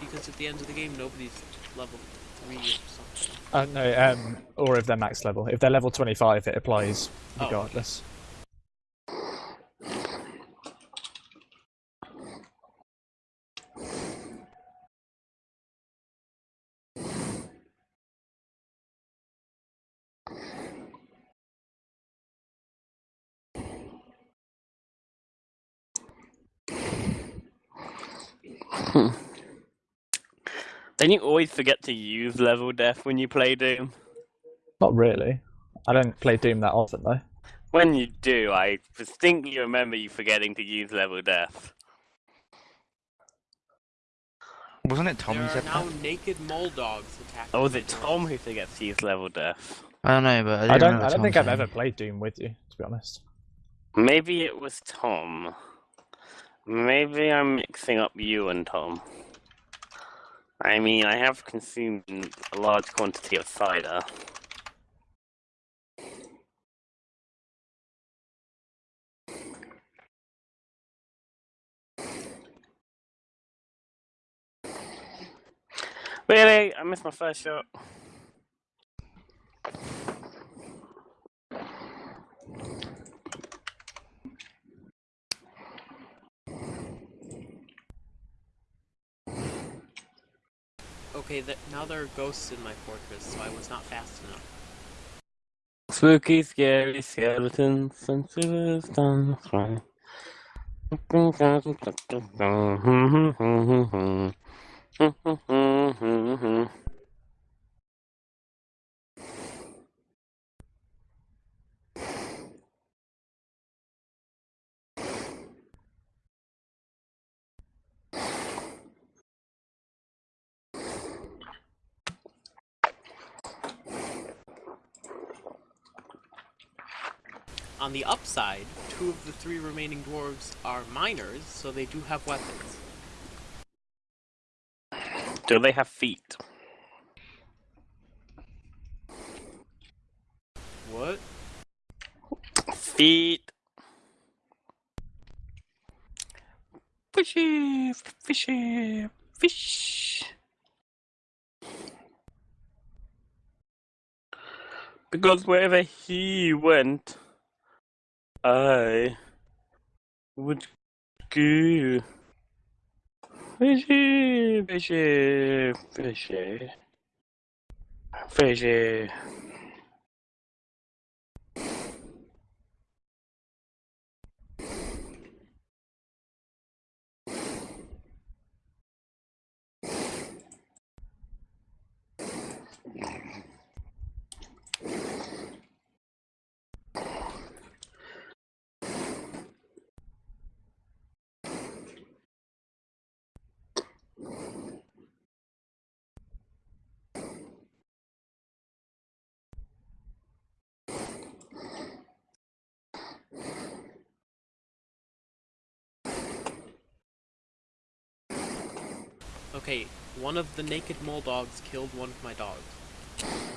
Because at the end of the game, nobody's level three or something. Uh, no, um, or if they're max level. If they're level 25, it applies Oh. regardless. Then you always forget to use level death when you play Doom. Not really. I don't play Doom that often though. When you do, I distinctly remember you forgetting to use level death. Wasn't it Tom there who are said now that? naked mole dogs attacking. Oh, was it. Tom who forgets to use level death? I don't know, but I, I do don't. I don't Tom think I've ever played Doom with you, to be honest. Maybe it was Tom. Maybe I'm mixing up you and Tom. I mean, I have consumed a large quantity of cider. Really? I missed my first shot. Okay, th- now there are ghosts in my fortress, so I was not fast enough. Spooky, scary skeletons and fly. On the upside, two of the three remaining dwarves are miners, so they do have weapons. Do they have feet? What? Feet. Fishy, fishy, fish. Because wherever he went, I would go. Fishy, fishy, fishy, fishy. Okay, one of the naked mole dogs killed one of my dogs.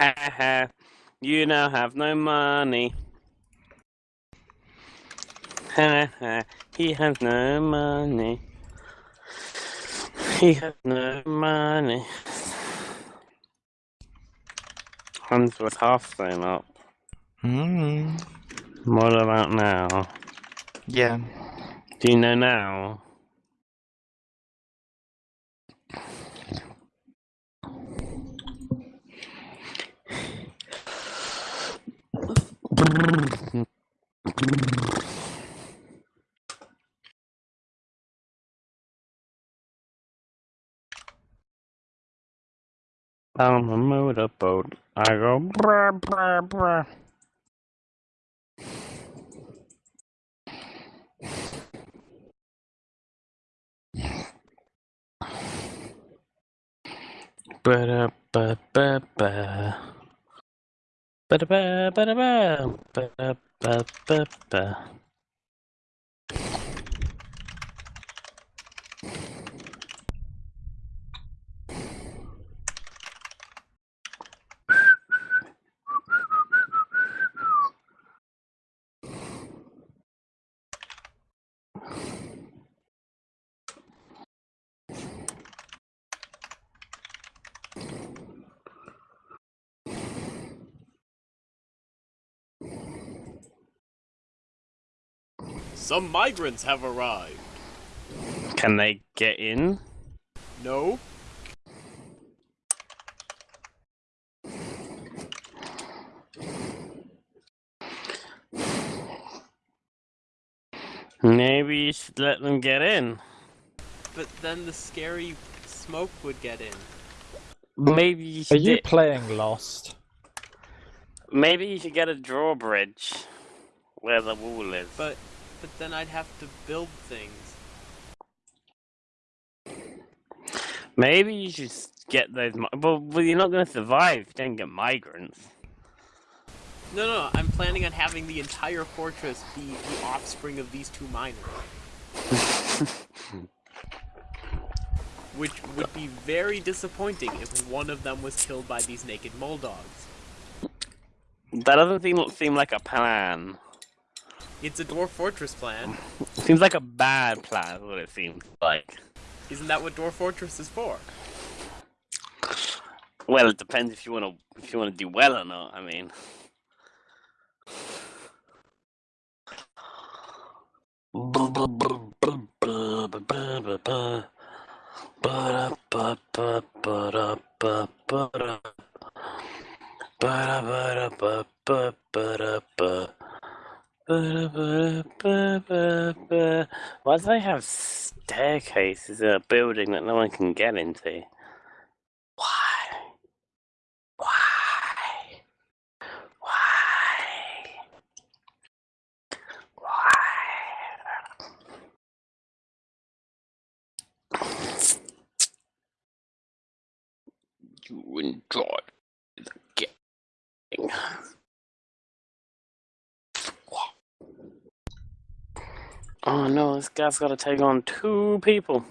Ha ha. You now have no money. Ha ha. He has no money. He has no money. Hans was half thrown up. Hmm. What about now? Yeah. Do you know now? On a motorboat, I go brr brr brr. Ba-da-ba-ba-ba. Ba-da-ba-ba-da-ba. Ba-da-ba-ba-ba. Some migrants have arrived. Can they get in? No? Maybe you should let them get in. But then the scary smoke would get in. Maybe you Are you playing Lost? Maybe you should get a drawbridge where the wall is. But but then I'd have to build things. Maybe you should get those. Well, well, you're not going to survive if you don't get migrants. No, no, I'm planning on having the entire fortress be the offspring of these two miners. Which would be very disappointing if one of them was killed by these naked mole dogs. That doesn't seem seem like a plan. It's a dwarf fortress plan. seems like a bad plan. Is what it seems like. Isn't that what dwarf fortress is for? Well, it depends if you want to if you want to do well or not. I mean. Why do they have staircases in a building that no one can get into? Why? Why? Why? Why? You enjoy the game. Oh no, this guy's got to take on two people.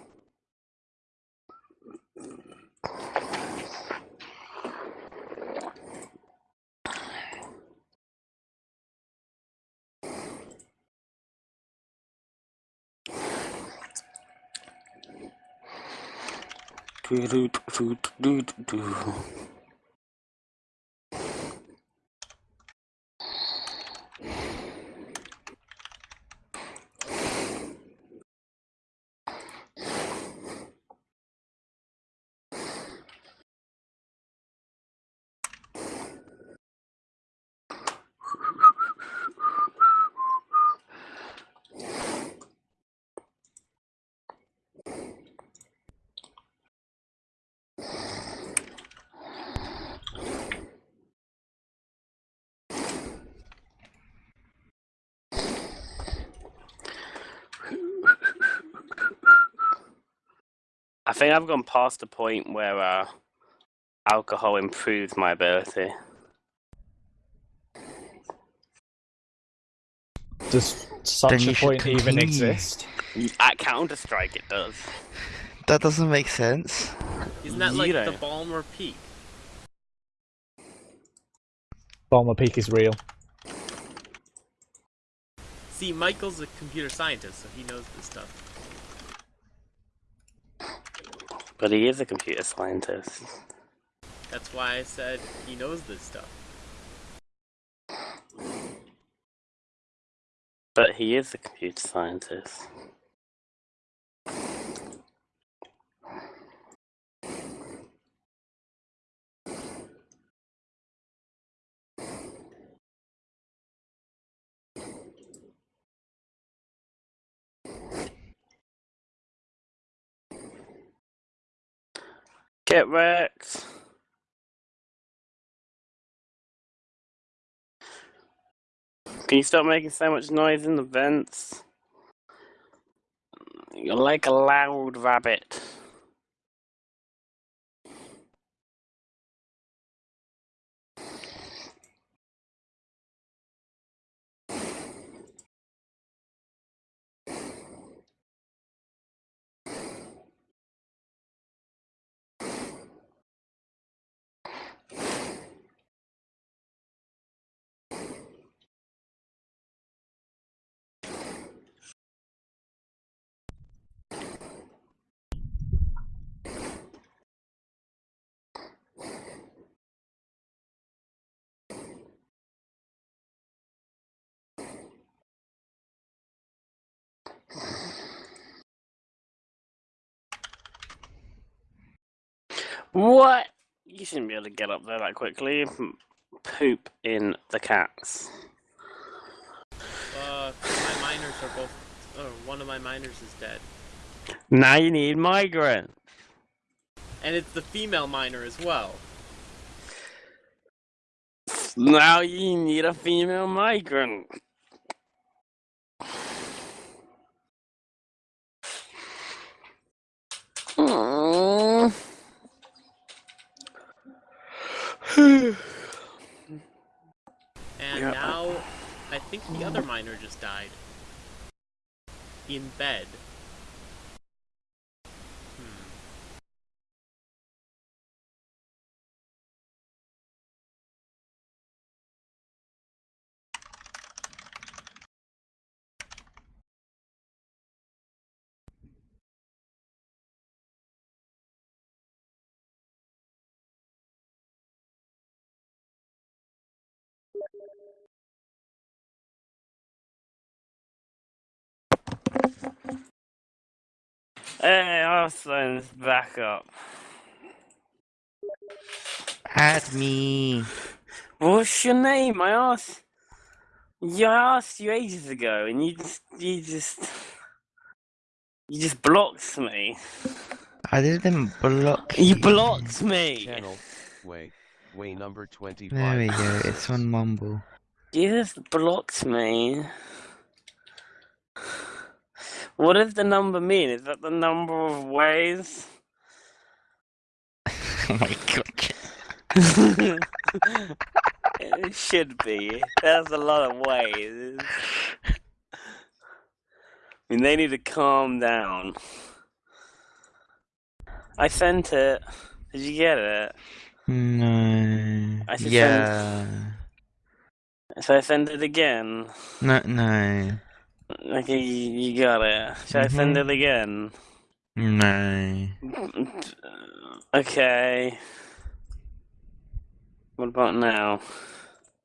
Do-do-do-do-do-do. I think I've gone past the point where uh, alcohol improves my ability. Does such Then a point even continue. exist? At Counter Strike, it does. That doesn't make sense. Isn't that like the Ballmer Peak? Ballmer Peak is real. See, Michael's a computer scientist, so he knows this stuff. But he is a computer scientist. That's why I said he knows this stuff. But he is a computer scientist. Get wrecked. Can you stop making so much noise in the vents? You're like a loud rabbit. What? You shouldn't be able to get up there that quickly. Poop in the cats. Uh, my miners are both. Oh, one of my miners is dead, Now you need migrant. and it's the female miner as well. Now you need a female migrant. And Yeah. now, I think the other miner just died. In bed. Hey, Arsen's back up. Add me. What's your name? I asked. Yeah, I asked you ages ago, and you just, you just, you just blocked me. I didn't block You blocked me. Channel, way, way number 25. There we go. It's on Mumble. You just blocked me. What does the number mean? Is that the number of ways? oh my god. it should be. That's a lot of ways. I mean, they need to calm down. I sent it. Did you get it? No. I should send- yeah. Should I send it again? No, no, Okay, you, you got it. Should I mm-hmm. send it again? no. Okay. What about now?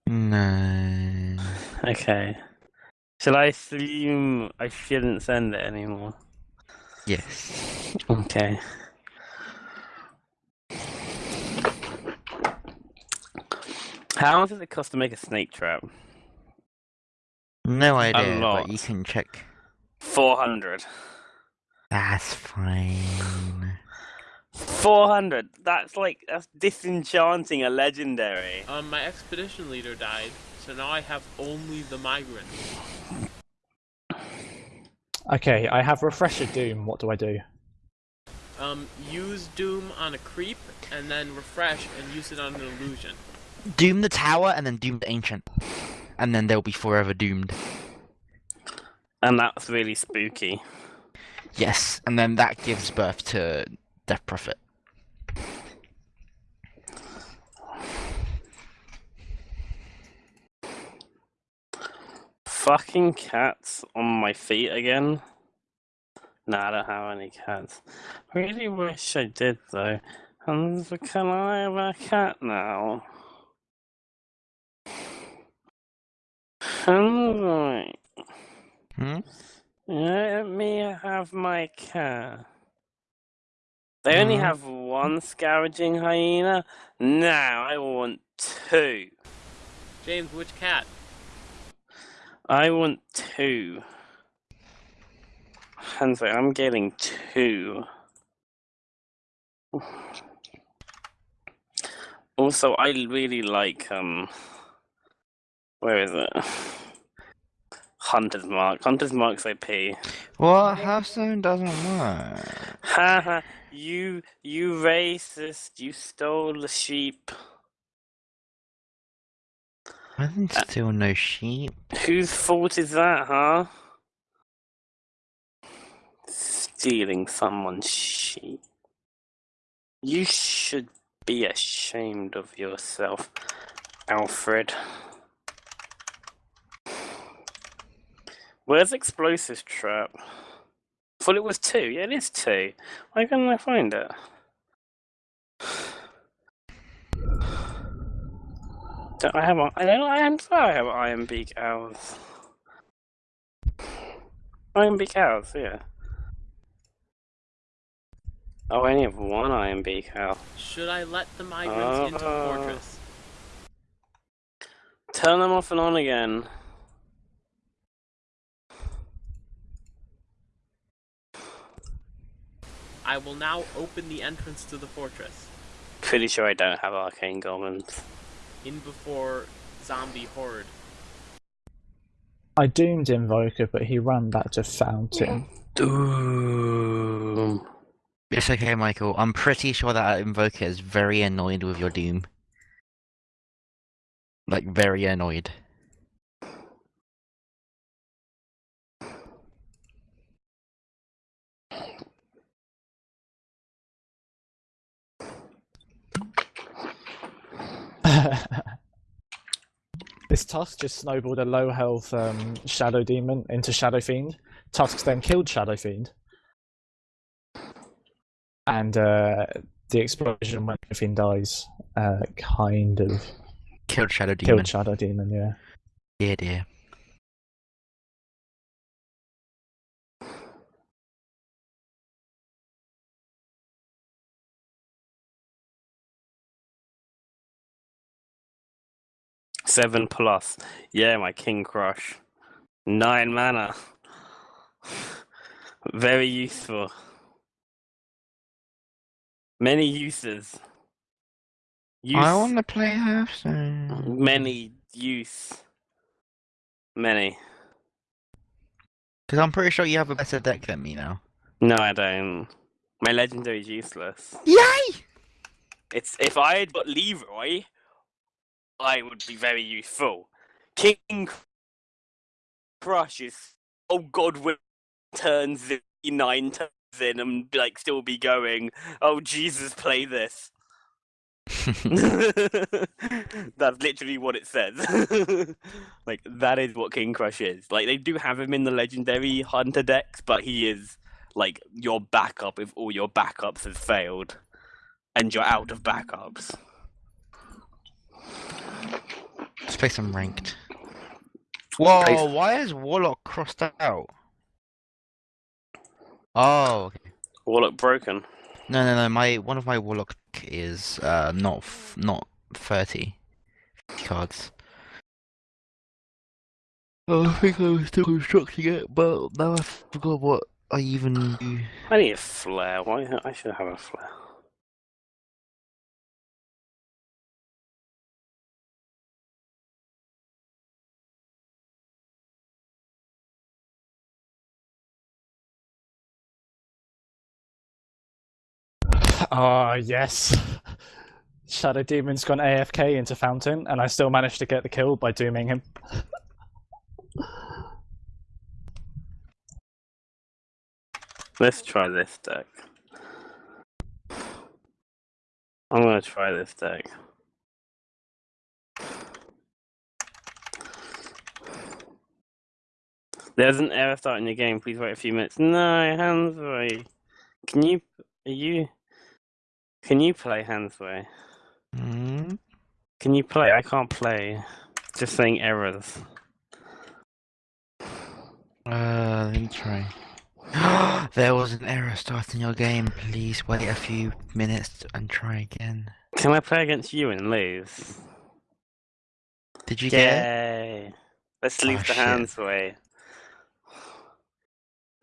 No. Okay. Shall I assume I shouldn't send it anymore? Yes. Okay. How much does it cost to make a snake trap? No idea, lot. but you can check. 400. That's fine. 400! That's like, that's disenchanting a legendary. Um, my expedition leader died, so now I have only the migrant. Okay, I have Refresher Doom. What do I do? Um, use Doom on a creep, and then refresh and use it on an illusion. Doom the tower and then doom the ancient. And then they'll be forever doomed. And that's really spooky. Yes, and then that gives birth to Death Prophet. Fucking cats on my feet again. Nah, I don't have any cats. I really wish I did though. And can I have a cat now? Alright. Hmm? Let me have my cat. They only Mhm. have one scavenging hyena? Now I want two. James, which cat? I want two. Hansi, I'm getting two. Also, I really like um. Where is it? Hunter's Mark. Hunter's Mark's OP. What? Hearthstone doesn't work. Haha, you, you racist. You stole the sheep. I didn't uh, steal no sheep. Whose fault is that, huh? Stealing someone's sheep. You should be ashamed of yourself, Alfred. Where's explosives trap? thought it was two. Yeah, it is two. Why can't I find it? Don't I have? a- I don't. I am sorry. I have Ironbeak Owls. Iron beak owls. Yeah. Oh, I only have one Ironbeak Owl. Should I let the migrants into the Ah. fortress? Turn them off and on again. I will now open the entrance to the fortress. Pretty sure I don't have arcane goblins. In before zombie horde. I doomed Invoker, but he ran back to Fountain. Doom. It's okay, Michael. I'm pretty sure that Invoker is very annoyed with your doom. Like, very annoyed. This Tusk just snowballed a low health um, Shadow Demon into Shadow Fiend. Tusk then killed Shadow Fiend. And uh, the explosion when Shadow Fiend dies uh, kind of Killed Shadow Demon. killed Shadow Demon, yeah. Dear, dear. Seven plus. Yeah, my King Krush. Nine mana. Very useful. Many uses. Use. I want to play Hearthstone. Many use. Many. Because I'm pretty sure you have a better deck than me now. No, I don't. My legendary is useless. Yay! It's if I had got Leeroy, I would be very useful. King Krush is oh god turns in nine turns in and like still be going. Oh Jesus, play this. That's literally what it says. like that is what King Krush is. Like they do have him in the legendary hunter decks, but he is like your backup if all your backups have failed and you're out of backups. Let's play some ranked. Whoa, Play- why is Warlock crossed out? Oh, okay. Warlock broken. No, no, no. My one of my Warlock is uh not f- not thirty cards. Oh, I think I was still constructing it, but now I forgot what I even do. I need a flare. Why? I should have a flare. Ah, yes. Shadow Demon's gone AFK into Fountain, and I still managed to get the kill by dooming him. Let's try this deck. I'm gonna try this deck. There's an error starting the game. Please wait a few minutes. No, Hansway. Can you? Are you? Can you play Hansway? Hmm? Can you play? I can't play. Just saying errors. Uh, let me try. there was an error starting your game. Please wait a few minutes and try again. Can I play against you and lose? Did you get it? Yay! Let's leave Oh, the shit. hands way.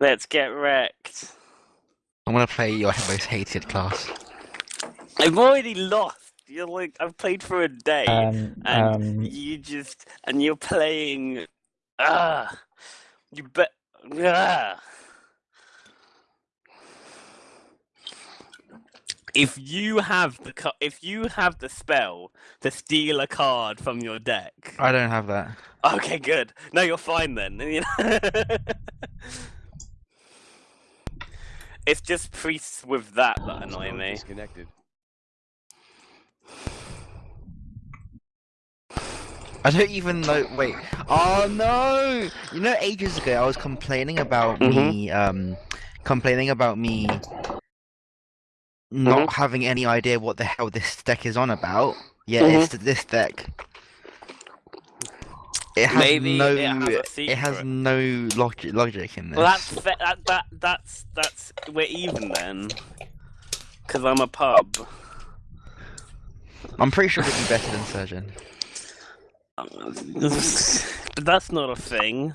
Let's get wrecked. I'm gonna play your most hated class. I've already lost. You're like I've played for a day, Um, and um, you just and you're playing Ah, you bet. Ah. If you have the if you have the spell to steal a card from your deck, I don't have that. okay, good. No, you're fine then. it's just priests with that that annoy me. Disconnected. I don't even know. Wait. Oh no! You know, ages ago I was complaining about me, mm-hmm. um, complaining about me not mm-hmm. having any idea what the hell this deck is on about. Yeah, mm-hmm. it's this deck. It has Maybe no. it has it has no logic logic in this. Well, that's that that that's that's we're even then. Cause I'm a pub. I'm pretty sure we'd be better than Surgeon. But that's not a thing. You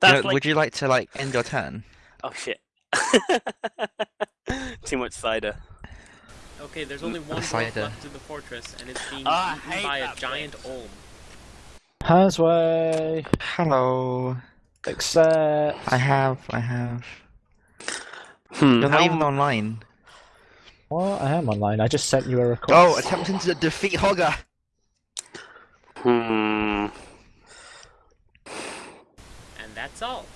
That's know, like Would you like to like end your turn? oh shit. Too much cider. Okay, there's only one cider. block left to the fortress, and it's being I eaten by a that giant bit. olm. Hasway, Hello. Except I have. I have. Hmm. You're not how- even online. What? I am online. I just sent you a request. Oh, attempting to defeat Hogger. Hmm. And that's all.